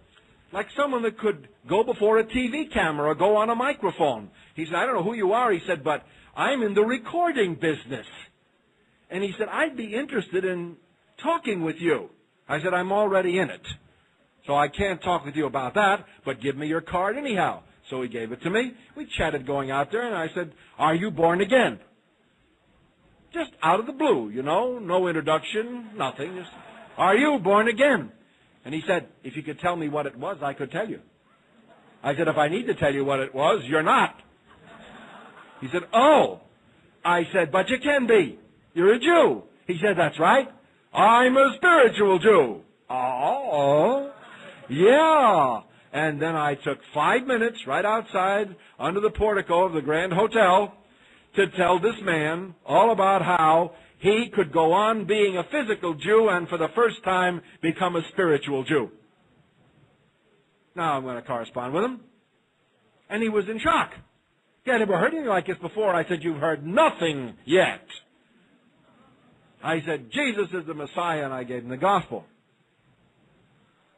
like someone that could go before a TV camera go on a microphone. He said, I don't know who you are, he said, but I'm in the recording business. And he said, I'd be interested in talking with you. I said, I'm already in it. So I can't talk with you about that, but give me your card anyhow. So he gave it to me. We chatted going out there, and I said, Are you born again? Just out of the blue, you know, no introduction, nothing. Just, Are you born again? And he said, If you could tell me what it was, I could tell you. I said, If I need to tell you what it was, you're not. He said, Oh. I said, But you can be. You're a Jew. He said, That's right. I'm a spiritual Jew. Oh, yeah. And then I took five minutes right outside under the portico of the Grand Hotel to tell this man all about how he could go on being a physical Jew and for the first time become a spiritual Jew. Now I'm going to correspond with him. And he was in shock. He had never heard anything like this before. I said, You've heard nothing yet. I said, Jesus is the Messiah, and I gave him the gospel.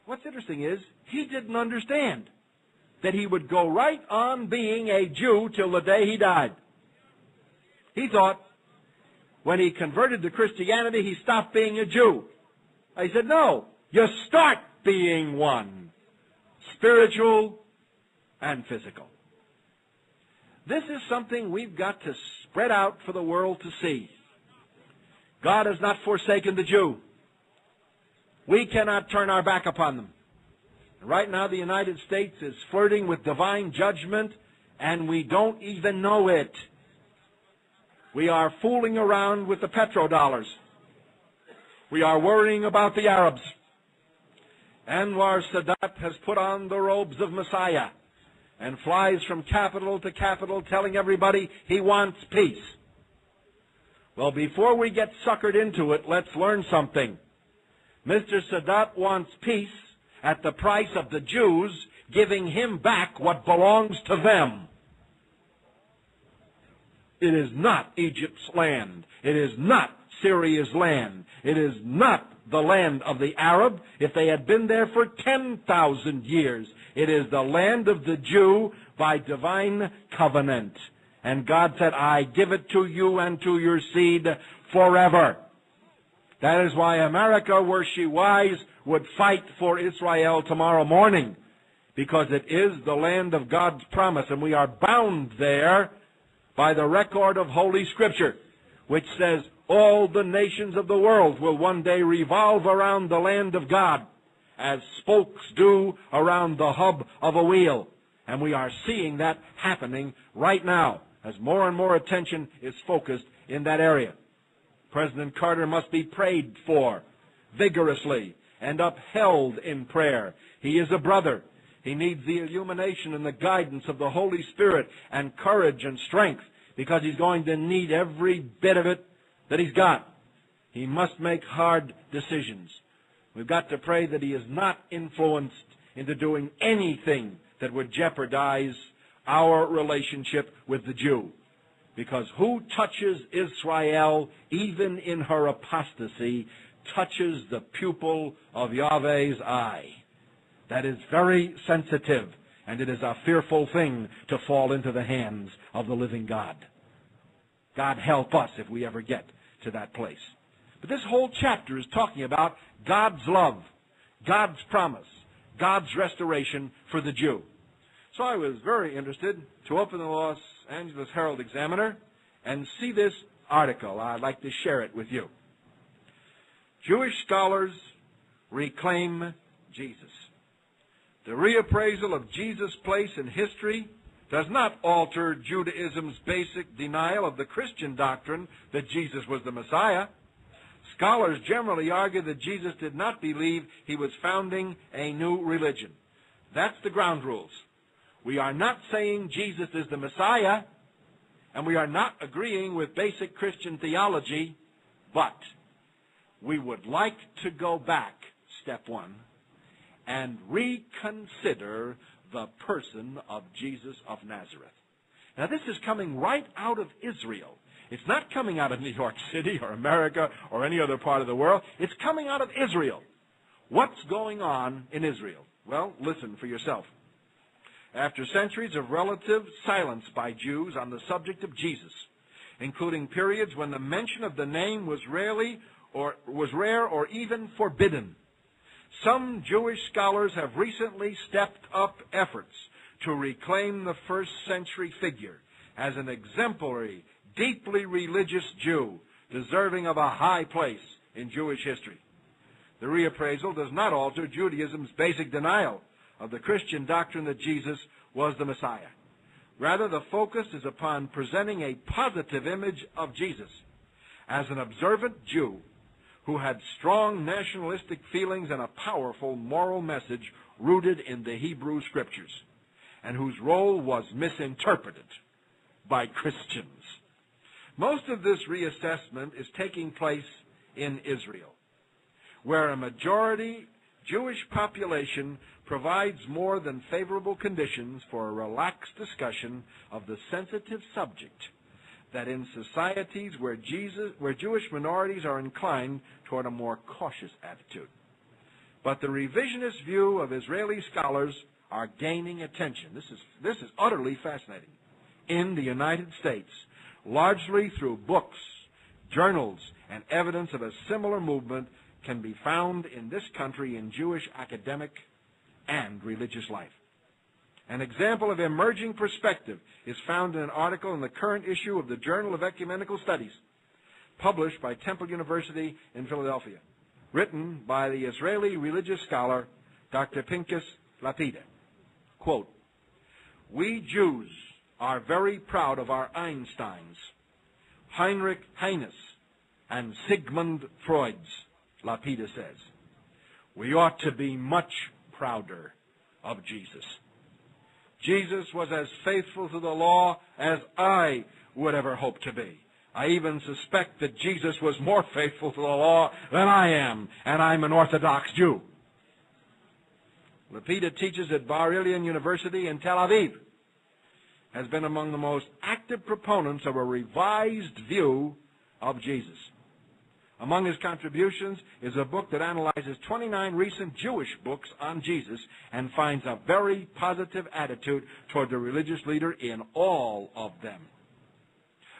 What's interesting is, he didn't understand that he would go right on being a Jew till the day he died. He thought when he converted to Christianity, he stopped being a Jew. I said, no, you start being one. Spiritual and physical. This is something we've got to spread out for the world to see. God has not forsaken the Jew. We cannot turn our back upon them. Right now, the United States is flirting with divine judgment, and we don't even know it. We are fooling around with the petrodollars. We are worrying about the Arabs. Anwar Sadat has put on the robes of Messiah and flies from capital to capital telling everybody he wants peace. Well, before we get suckered into it, let's learn something. Mr. Sadat wants peace at the price of the Jews giving him back what belongs to them. It is not Egypt's land. It is not Syria's land. It is not the land of the Arab if they had been there for 10,000 years. It is the land of the Jew by divine covenant. And God said, I give it to you and to your seed forever. That is why America, were she wise, would fight for Israel tomorrow morning. Because it is the land of God's promise, and we are bound there by the record of Holy Scripture, which says all the nations of the world will one day revolve around the land of God as spokes do around the hub of a wheel. And we are seeing that happening right now as more and more attention is focused in that area. President Carter must be prayed for vigorously and upheld in prayer. He is a brother. He needs the illumination and the guidance of the Holy Spirit and courage and strength because he's going to need every bit of it that he's got. He must make hard decisions. We've got to pray that he is not influenced into doing anything that would jeopardize our relationship with the Jew. Because who touches Israel, even in her apostasy, touches the pupil of Yahweh's eye. That is very sensitive, and it is a fearful thing to fall into the hands of the living God. God help us if we ever get to that place. But this whole chapter is talking about God's love, God's promise, God's restoration for the Jew. So I was very interested to open the Los Angeles Herald Examiner and see this article. I'd like to share it with you. Jewish scholars reclaim Jesus. The reappraisal of Jesus' place in history does not alter Judaism's basic denial of the Christian doctrine that Jesus was the Messiah. Scholars generally argue that Jesus did not believe he was founding a new religion. That's the ground rules. We are not saying Jesus is the Messiah, and we are not agreeing with basic Christian theology, but we would like to go back, step one, and reconsider the person of Jesus of Nazareth. Now, this is coming right out of Israel. It's not coming out of New York City or America or any other part of the world. It's coming out of Israel. What's going on in Israel? Well, listen for yourself. After centuries of relative silence by Jews on the subject of Jesus, including periods when the mention of the name was rarely or was rare or even forbidden. Some Jewish scholars have recently stepped up efforts to reclaim the first century figure as an exemplary, deeply religious Jew deserving of a high place in Jewish history. The reappraisal does not alter Judaism's basic denial of the Christian doctrine that Jesus was the Messiah. Rather, the focus is upon presenting a positive image of Jesus as an observant Jew who had strong nationalistic feelings and a powerful moral message rooted in the Hebrew Scriptures, and whose role was misinterpreted by Christians. Most of this reassessment is taking place in Israel, where a majority Jewish population provides more than favorable conditions for a relaxed discussion of the sensitive subject that in societies where, Jesus, where Jewish minorities are inclined toward a more cautious attitude. But the revisionist view of Israeli scholars are gaining attention. This is, this is utterly fascinating. In the United States, largely through books, journals, and evidence of a similar movement can be found in this country in Jewish academic and religious life. An example of emerging perspective is found in an article in the current issue of the Journal of Ecumenical Studies, published by Temple University in Philadelphia, written by the Israeli religious scholar Dr. Pinchas Lapide. Quote, We Jews are very proud of our Einsteins, Heinrich Heines, and Sigmund Freuds, Lapide says. We ought to be much prouder of Jesus. Jesus was as faithful to the law as I would ever hope to be. I even suspect that Jesus was more faithful to the law than I am, and I'm an Orthodox Jew. Lapide teaches at Bar Ilan University in Tel Aviv, has been among the most active proponents of a revised view of Jesus. Among his contributions is a book that analyzes 29 recent Jewish books on Jesus and finds a very positive attitude toward the religious leader in all of them.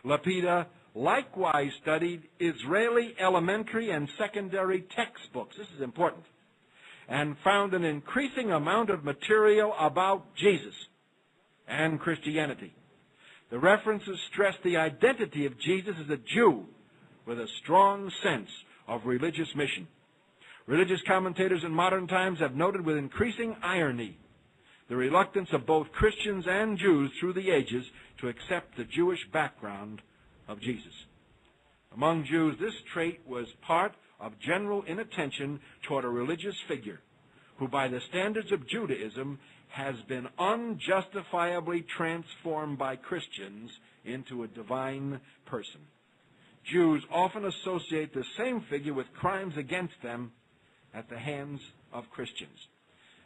Lapide likewise studied Israeli elementary and secondary textbooks. This is important. And found an increasing amount of material about Jesus and Christianity. The references stress the identity of Jesus as a Jew with a strong sense of religious mission. Religious commentators in modern times have noted with increasing irony the reluctance of both Christians and Jews through the ages to accept the Jewish background of Jesus. Among Jews, this trait was part of general inattention toward a religious figure who, by the standards of Judaism, has been unjustifiably transformed by Christians into a divine person. Jews often associate the same figure with crimes against them at the hands of Christians.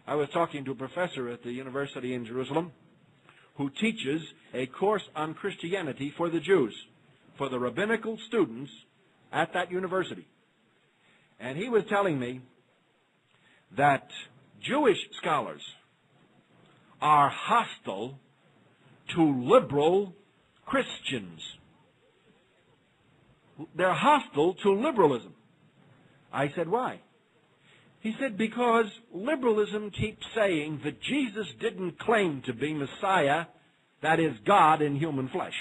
I was talking to a professor at the university in Jerusalem who teaches a course on Christianity for the Jews, for the rabbinical students at that university. And he was telling me that Jewish scholars are hostile to liberal Christians they're hostile to liberalism. I said, why? He said, because liberalism keeps saying that Jesus didn't claim to be Messiah, that is, God in human flesh.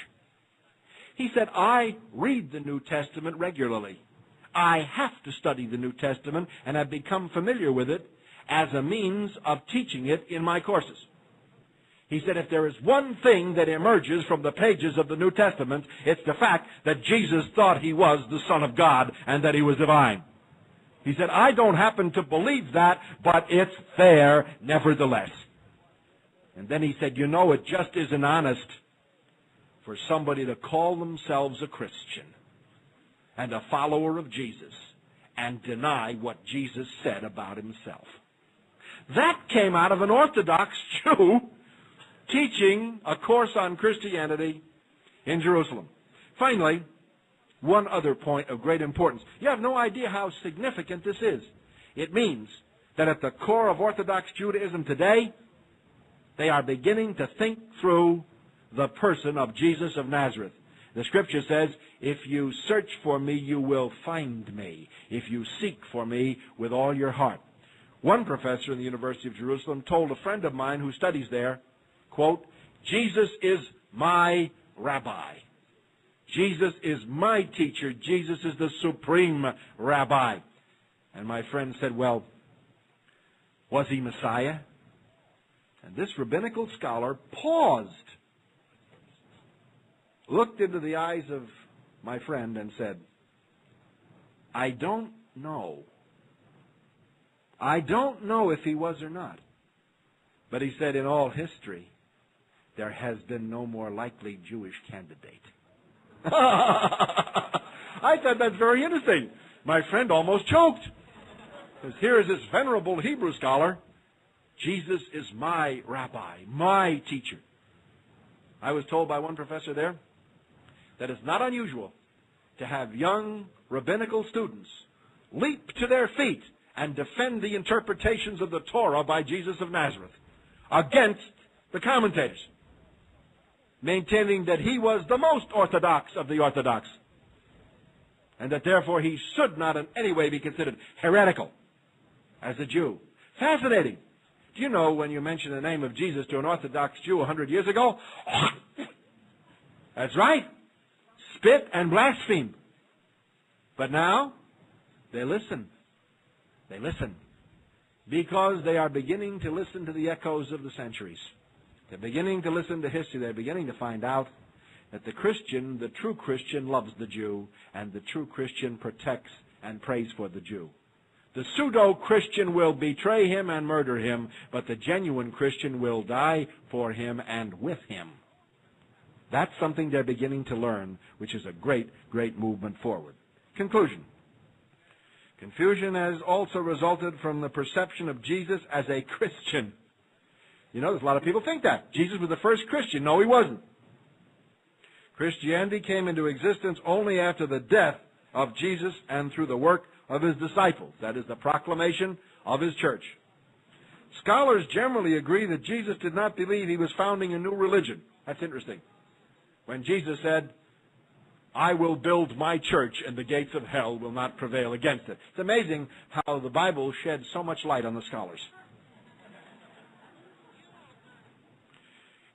He said, I read the New Testament regularly. I have to study the New Testament and I've become familiar with it as a means of teaching it in my courses. He said, if there is one thing that emerges from the pages of the New Testament, it's the fact that Jesus thought he was the Son of God and that he was divine. He said, I don't happen to believe that, but it's there nevertheless. And then he said, you know, it just isn't honest for somebody to call themselves a Christian and a follower of Jesus and deny what Jesus said about himself. That came out of an Orthodox Jew teaching a course on Christianity in Jerusalem. Finally, one other point of great importance. You have no idea how significant this is. It means that at the core of Orthodox Judaism today, they are beginning to think through the person of Jesus of Nazareth. The scripture says, if you search for me, you will find me, if you seek for me with all your heart. One professor in the University of Jerusalem told a friend of mine who studies there quote, Jesus is my rabbi. Jesus is my teacher. Jesus is the supreme rabbi. And my friend said, well, was he Messiah? And this rabbinical scholar paused, looked into the eyes of my friend and said, I don't know. I don't know if he was or not. But he said, in all history, there has been no more likely Jewish candidate. I thought that's very interesting. My friend almost choked. Because here is this venerable Hebrew scholar. Jesus is my rabbi, my teacher. I was told by one professor there that it's not unusual to have young rabbinical students leap to their feet and defend the interpretations of the Torah by Jesus of Nazareth against the commentators, maintaining that he was the most orthodox of the orthodox, and that therefore he should not in any way be considered heretical as a Jew. Fascinating. Do you know when you mention the name of Jesus to an Orthodox Jew a hundred years ago? That's right. Spit and blaspheme. But now, they listen. They listen. Because they are beginning to listen to the echoes of the centuries. They're beginning to listen to history. They're beginning to find out that the Christian, the true Christian, loves the Jew, and the true Christian protects and prays for the Jew. The pseudo Christian will betray him and murder him, but the genuine Christian will die for him and with him. That's something they're beginning to learn, which is a great, great movement forward. Conclusion. Confusion has also resulted from the perception of Jesus as a Christian. You know, there's a lot of people think that. Jesus was the first Christian. No, he wasn't. Christianity came into existence only after the death of Jesus and through the work of his disciples. That is the proclamation of his church. Scholars generally agree that Jesus did not believe he was founding a new religion. That's interesting. When Jesus said, I will build my church and the gates of hell will not prevail against it. It's amazing how the Bible sheds so much light on the scholars.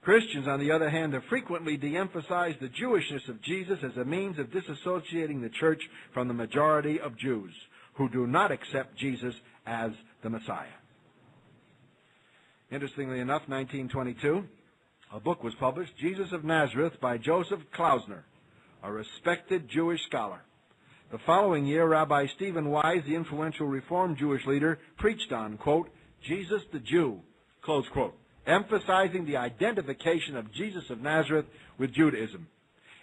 Christians, on the other hand, have frequently de-emphasized the Jewishness of Jesus as a means of disassociating the church from the majority of Jews who do not accept Jesus as the Messiah. Interestingly enough, 1922, a book was published, Jesus of Nazareth, by Joseph Klausner, a respected Jewish scholar. The following year, Rabbi Stephen Wise, the influential Reform Jewish leader, preached on, quote, Jesus the Jew, close quote emphasizing the identification of Jesus of Nazareth with Judaism.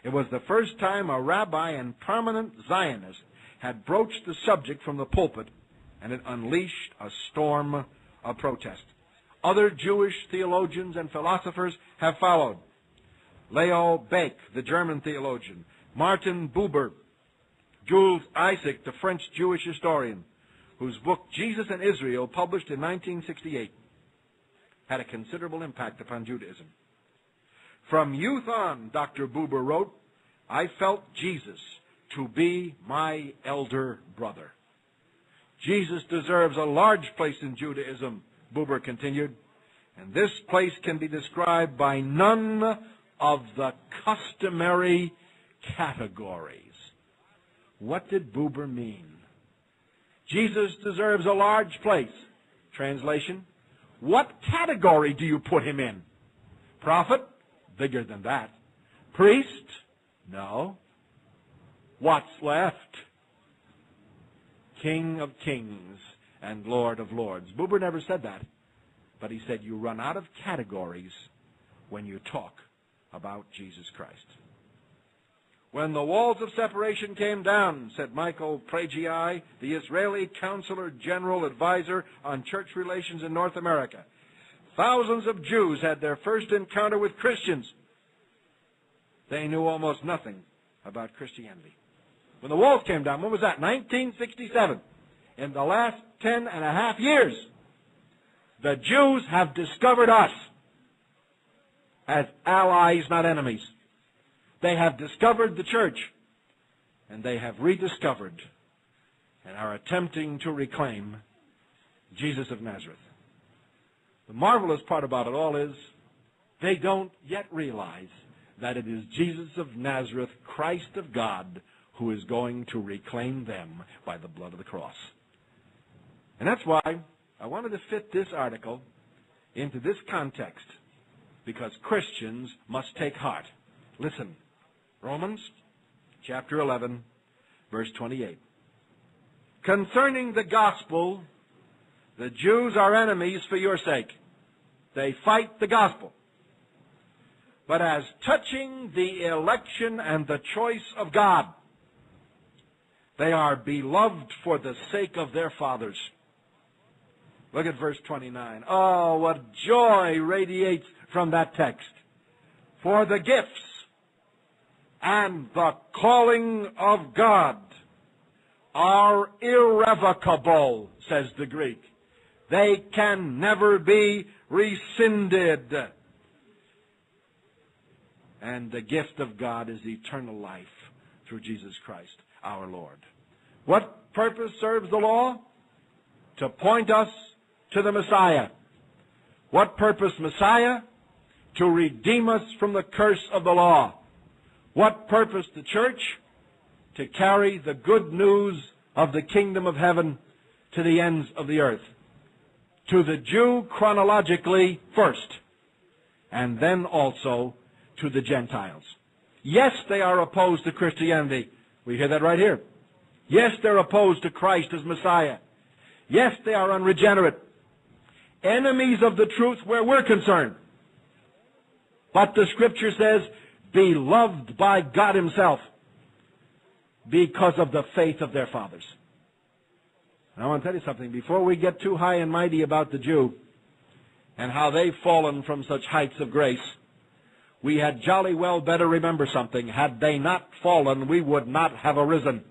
It was the first time a rabbi and prominent Zionist had broached the subject from the pulpit, and it unleashed a storm of protest. Other Jewish theologians and philosophers have followed. Leo Baeck, the German theologian, Martin Buber, Jules Isaac, the French Jewish historian, whose book Jesus and Israel, published in 1968, had a considerable impact upon Judaism. From youth on, Dr. Buber wrote, I felt Jesus to be my elder brother. Jesus deserves a large place in Judaism, Buber continued, and this place can be described by none of the customary categories. What did Buber mean? Jesus deserves a large place. Translation, what category do you put him in? Prophet? Bigger than that. Priest? No. What's left? King of kings and Lord of lords. Buber never said that. But he said you run out of categories when you talk about Jesus Christ. When the walls of separation came down, said Michael Pragai, the Israeli Counselor General Advisor on Church Relations in North America, thousands of Jews had their first encounter with Christians. They knew almost nothing about Christianity. When the walls came down, when was that? 1967. In the last ten and a half years, the Jews have discovered us as allies, not enemies. They have discovered the church, and they have rediscovered and are attempting to reclaim Jesus of Nazareth. The marvelous part about it all is they don't yet realize that it is Jesus of Nazareth, Christ of God, who is going to reclaim them by the blood of the cross. And that's why I wanted to fit this article into this context, because Christians must take heart. Listen, Romans chapter 11, verse 28. Concerning the gospel, the Jews are enemies for your sake. They fight the gospel. but as touching the election and the choice of God. They are beloved for the sake of their fathers. Look at verse 29. Oh, what joy radiates from that text. For the gifts and the calling of God are irrevocable, says the Greek. They can never be rescinded. And the gift of God is eternal life through Jesus Christ our Lord. What purpose serves the law? To point us to the Messiah. What purpose Messiah? To redeem us from the curse of the law. What purpose the church? To carry the good news of the kingdom of heaven to the ends of the earth. To the Jew chronologically first, and then also to the Gentiles. Yes, they are opposed to Christianity. We hear that right here. Yes, they're opposed to Christ as Messiah. Yes, they are unregenerate. Enemies of the truth where we're concerned. But the scripture says, beloved by God himself because of the faith of their fathers. And I want to tell you something. Before we get too high and mighty about the Jew and how they've fallen from such heights of grace, we had jolly well better remember something. Had they not fallen, we would not have arisen.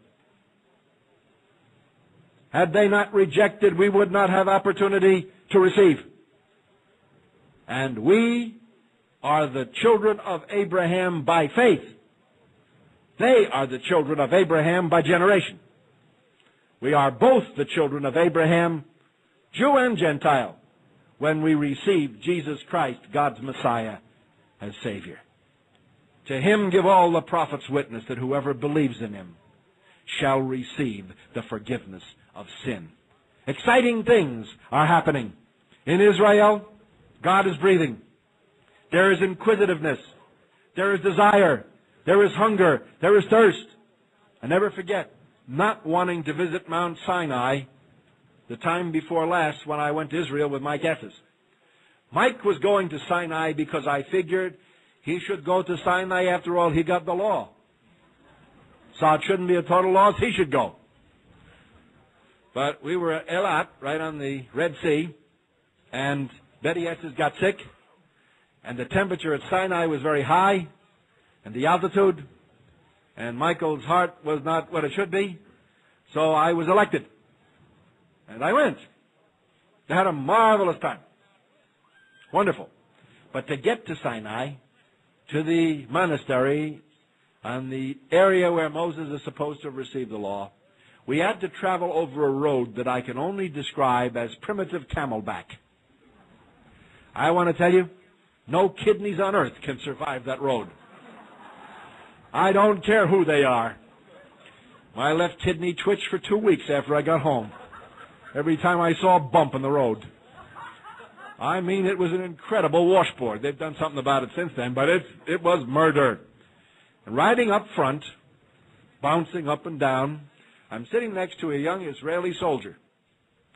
Had they not rejected, we would not have opportunity to receive. And we are the children of Abraham by faith. They are the children of Abraham by generation. We are both the children of Abraham, Jew and Gentile, when we receive Jesus Christ, God's Messiah, as Savior. To him give all the prophets witness that whoever believes in him shall receive the forgiveness of sin. Exciting things are happening. In Israel, God is breathing. There is inquisitiveness. There is desire. There is hunger. There is thirst. I never forget, not wanting to visit Mount Sinai the time before last when I went to Israel with Mike Esses. Mike was going to Sinai because I figured he should go to Sinai. After all, he got the law. So it shouldn't be a total loss. He should go. But we were at Elat, right on the Red Sea, and Betty Esses got sick, and the temperature at Sinai was very high, and the altitude, and Michael's heart was not what it should be, so I was elected. And I went. I had a marvelous time. Wonderful. But to get to Sinai, to the monastery, on the area where Moses is supposed to have received the law, we had to travel over a road that I can only describe as primitive camelback. I want to tell you, no kidneys on earth can survive that road. I don't care who they are. My left kidney twitched for two weeks after I got home. Every time I saw a bump in the road. I mean, it was an incredible washboard. They've done something about it since then, but it, it was murder. And riding up front, bouncing up and down, I'm sitting next to a young Israeli soldier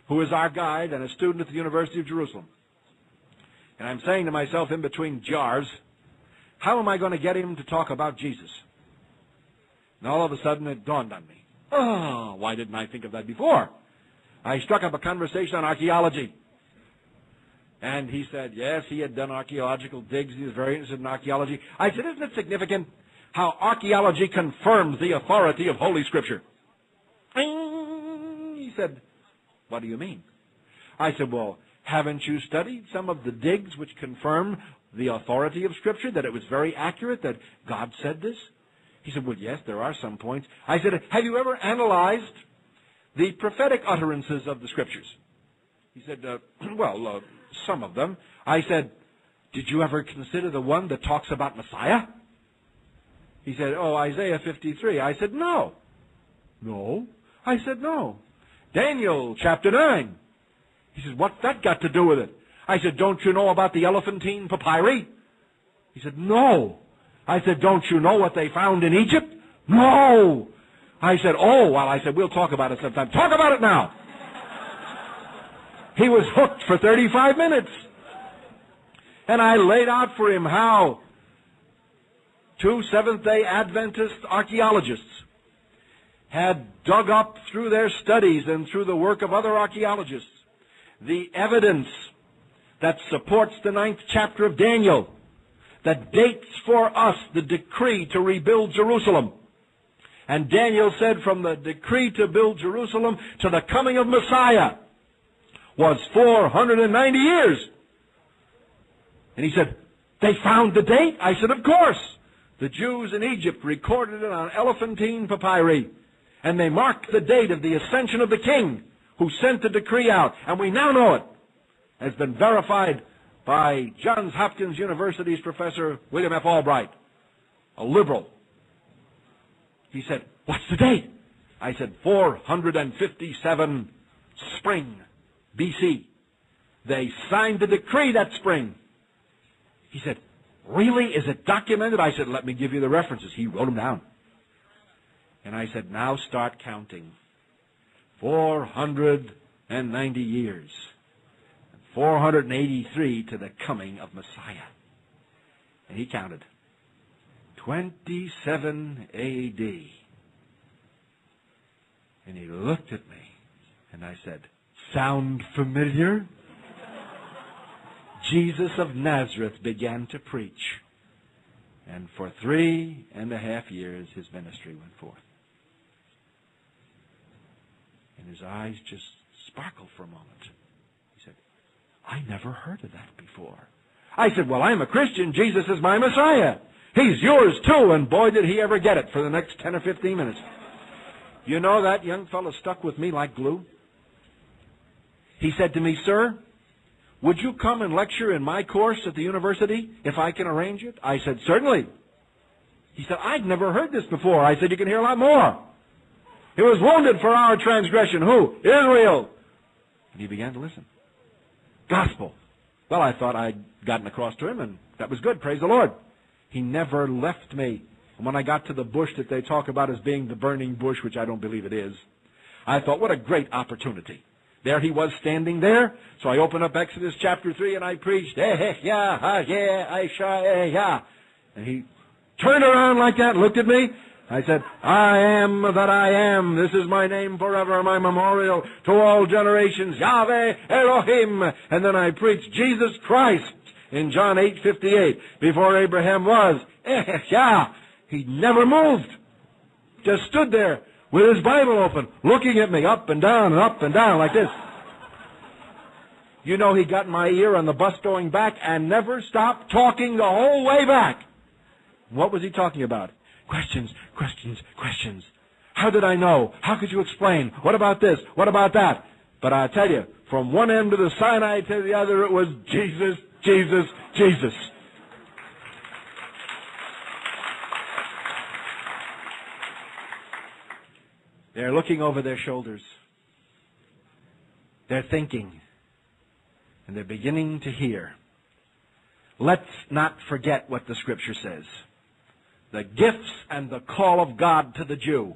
who is our guide and a student at the University of Jerusalem. And I'm saying to myself in between jars, how am I going to get him to talk about Jesus? And all of a sudden it dawned on me. Oh, why didn't I think of that before? I struck up a conversation on archaeology. And he said, yes, he had done archaeological digs. He was very interested in archaeology. I said, isn't it significant how archaeology confirms the authority of Holy Scripture? He said, what do you mean? I said, well, haven't you studied some of the digs which confirm the authority of Scripture, that it was very accurate, that God said this? He said, well, yes, there are some points. I said, have you ever analyzed the prophetic utterances of the Scriptures? He said, uh, well, uh, some of them. I said, Did you ever consider the one that talks about Messiah? He said, Oh, Isaiah 53. I said, No. No. I said, No. Daniel chapter 9. He said, What's that got to do with it? I said, Don't you know about the elephantine papyri? He said, No. I said, Don't you know what they found in Egypt? No. I said, Oh, well, I said, We'll talk about it sometime. Talk about it now. He was hooked for 35 minutes. And I laid out for him how two Seventh day Adventist archaeologists had dug up through their studies and through the work of other archaeologists the evidence that supports the ninth chapter of Daniel that dates for us the decree to rebuild Jerusalem. And Daniel said from the decree to build Jerusalem to the coming of Messiah was 490 years. And he said, they found the date? I said, of course. The Jews in Egypt recorded it on elephantine papyri. And they marked the date of the ascension of the king who sent the decree out. And we now know it has been verified by Johns Hopkins University's Professor William F. Albright, a liberal. He said, What's the date? I said, 457 spring, BC. They signed the decree that spring. He said, Really? Is it documented? I said, Let me give you the references. He wrote them down. And I said, Now start counting. 490 years. 483 to the coming of Messiah. And he counted. 27 A.D. And he looked at me and I said, Sound familiar? Jesus of Nazareth began to preach. And for three and a half years his ministry went forth. And his eyes just sparkled for a moment. He said, I never heard of that before. I said, well, I'm a Christian. Jesus is my Messiah. He's yours too. And boy, did he ever get it for the next 10 or 15 minutes. You know, that young fellow stuck with me like glue. He said to me, sir, would you come and lecture in my course at the university if I can arrange it? I said, certainly. He said, I'd never heard this before. I said, you can hear a lot more. He was wounded for our transgression. Who? Israel. And he began to listen. Gospel. Well, I thought I'd gotten across to him, and that was good. Praise the Lord. He never left me. And when I got to the bush that they talk about as being the burning bush, which I don't believe it is, I thought, what a great opportunity. There he was standing there. So I opened up Exodus chapter 3 and I preached, eh, yeah, ha, yeah, Aisha, eh, yeah. And he turned around like that and looked at me I said, I am that I am. This is my name forever, my memorial to all generations. Yahweh Elohim. And then I preached Jesus Christ in John 8:58. Before Abraham was, yeah, he never moved. Just stood there with his Bible open, looking at me up and down and up and down like this. You know, he got in my ear on the bus going back and never stopped talking the whole way back. What was he talking about? Questions, questions, questions. How did I know? How could you explain? What about this? What about that? But I tell you, from one end of the Sinai to the other, it was Jesus, Jesus, Jesus. They're looking over their shoulders. They're thinking. And they're beginning to hear. Let's not forget what the Scripture says the gifts and the call of God to the Jew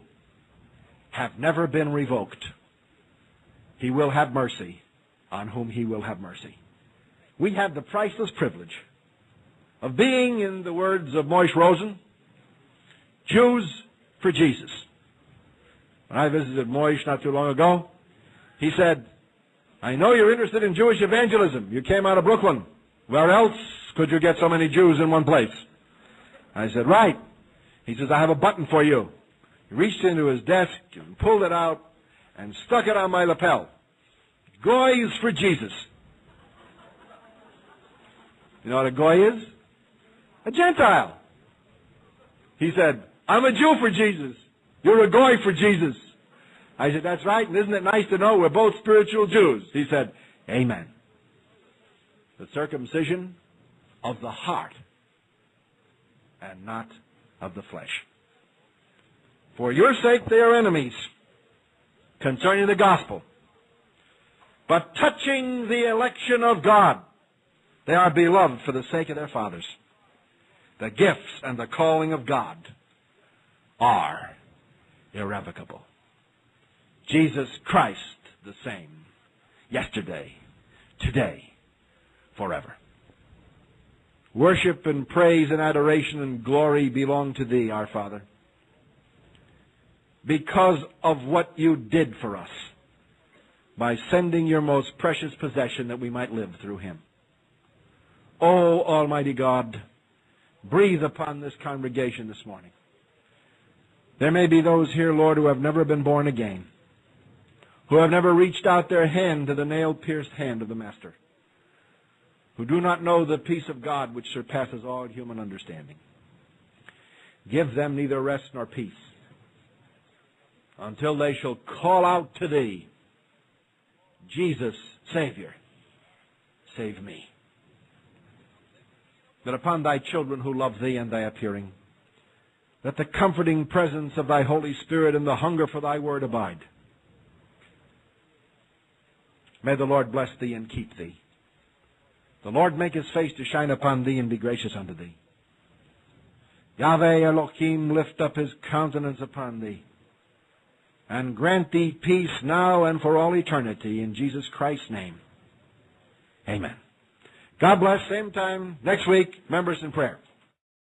have never been revoked. He will have mercy on whom he will have mercy. We have the priceless privilege of being, in the words of Moishe Rosen, Jews for Jesus. When I visited Moishe not too long ago, he said, I know you're interested in Jewish evangelism. You came out of Brooklyn. Where else could you get so many Jews in one place? I said, right. He says, I have a button for you. He reached into his desk and pulled it out and stuck it on my lapel. Goy is for Jesus. You know what a goy is? A Gentile. He said, I'm a Jew for Jesus. You're a goy for Jesus. I said, that's right, and isn't it nice to know we're both spiritual Jews? He said, Amen. The circumcision of the heart and not of the flesh. For your sake they are enemies concerning the gospel. But touching the election of God, they are beloved for the sake of their fathers. The gifts and the calling of God are irrevocable. Jesus Christ the same, yesterday, today, forever. Worship and praise and adoration and glory belong to Thee, our Father. Because of what You did for us by sending Your most precious possession that we might live through Him. O Almighty God, breathe upon this congregation this morning. There may be those here, Lord, who have never been born again, who have never reached out their hand to the nail-pierced hand of the Master who do not know the peace of God which surpasses all human understanding. Give them neither rest nor peace until they shall call out to thee, Jesus, Savior, save me. That upon thy children who love thee and thy appearing, that the comforting presence of thy Holy Spirit and the hunger for thy word abide. May the Lord bless thee and keep thee. The Lord make his face to shine upon thee and be gracious unto thee. Yahweh Elohim lift up his countenance upon thee and grant thee peace now and for all eternity in Jesus Christ's name. Amen. God bless. Same time next week. Members in prayer.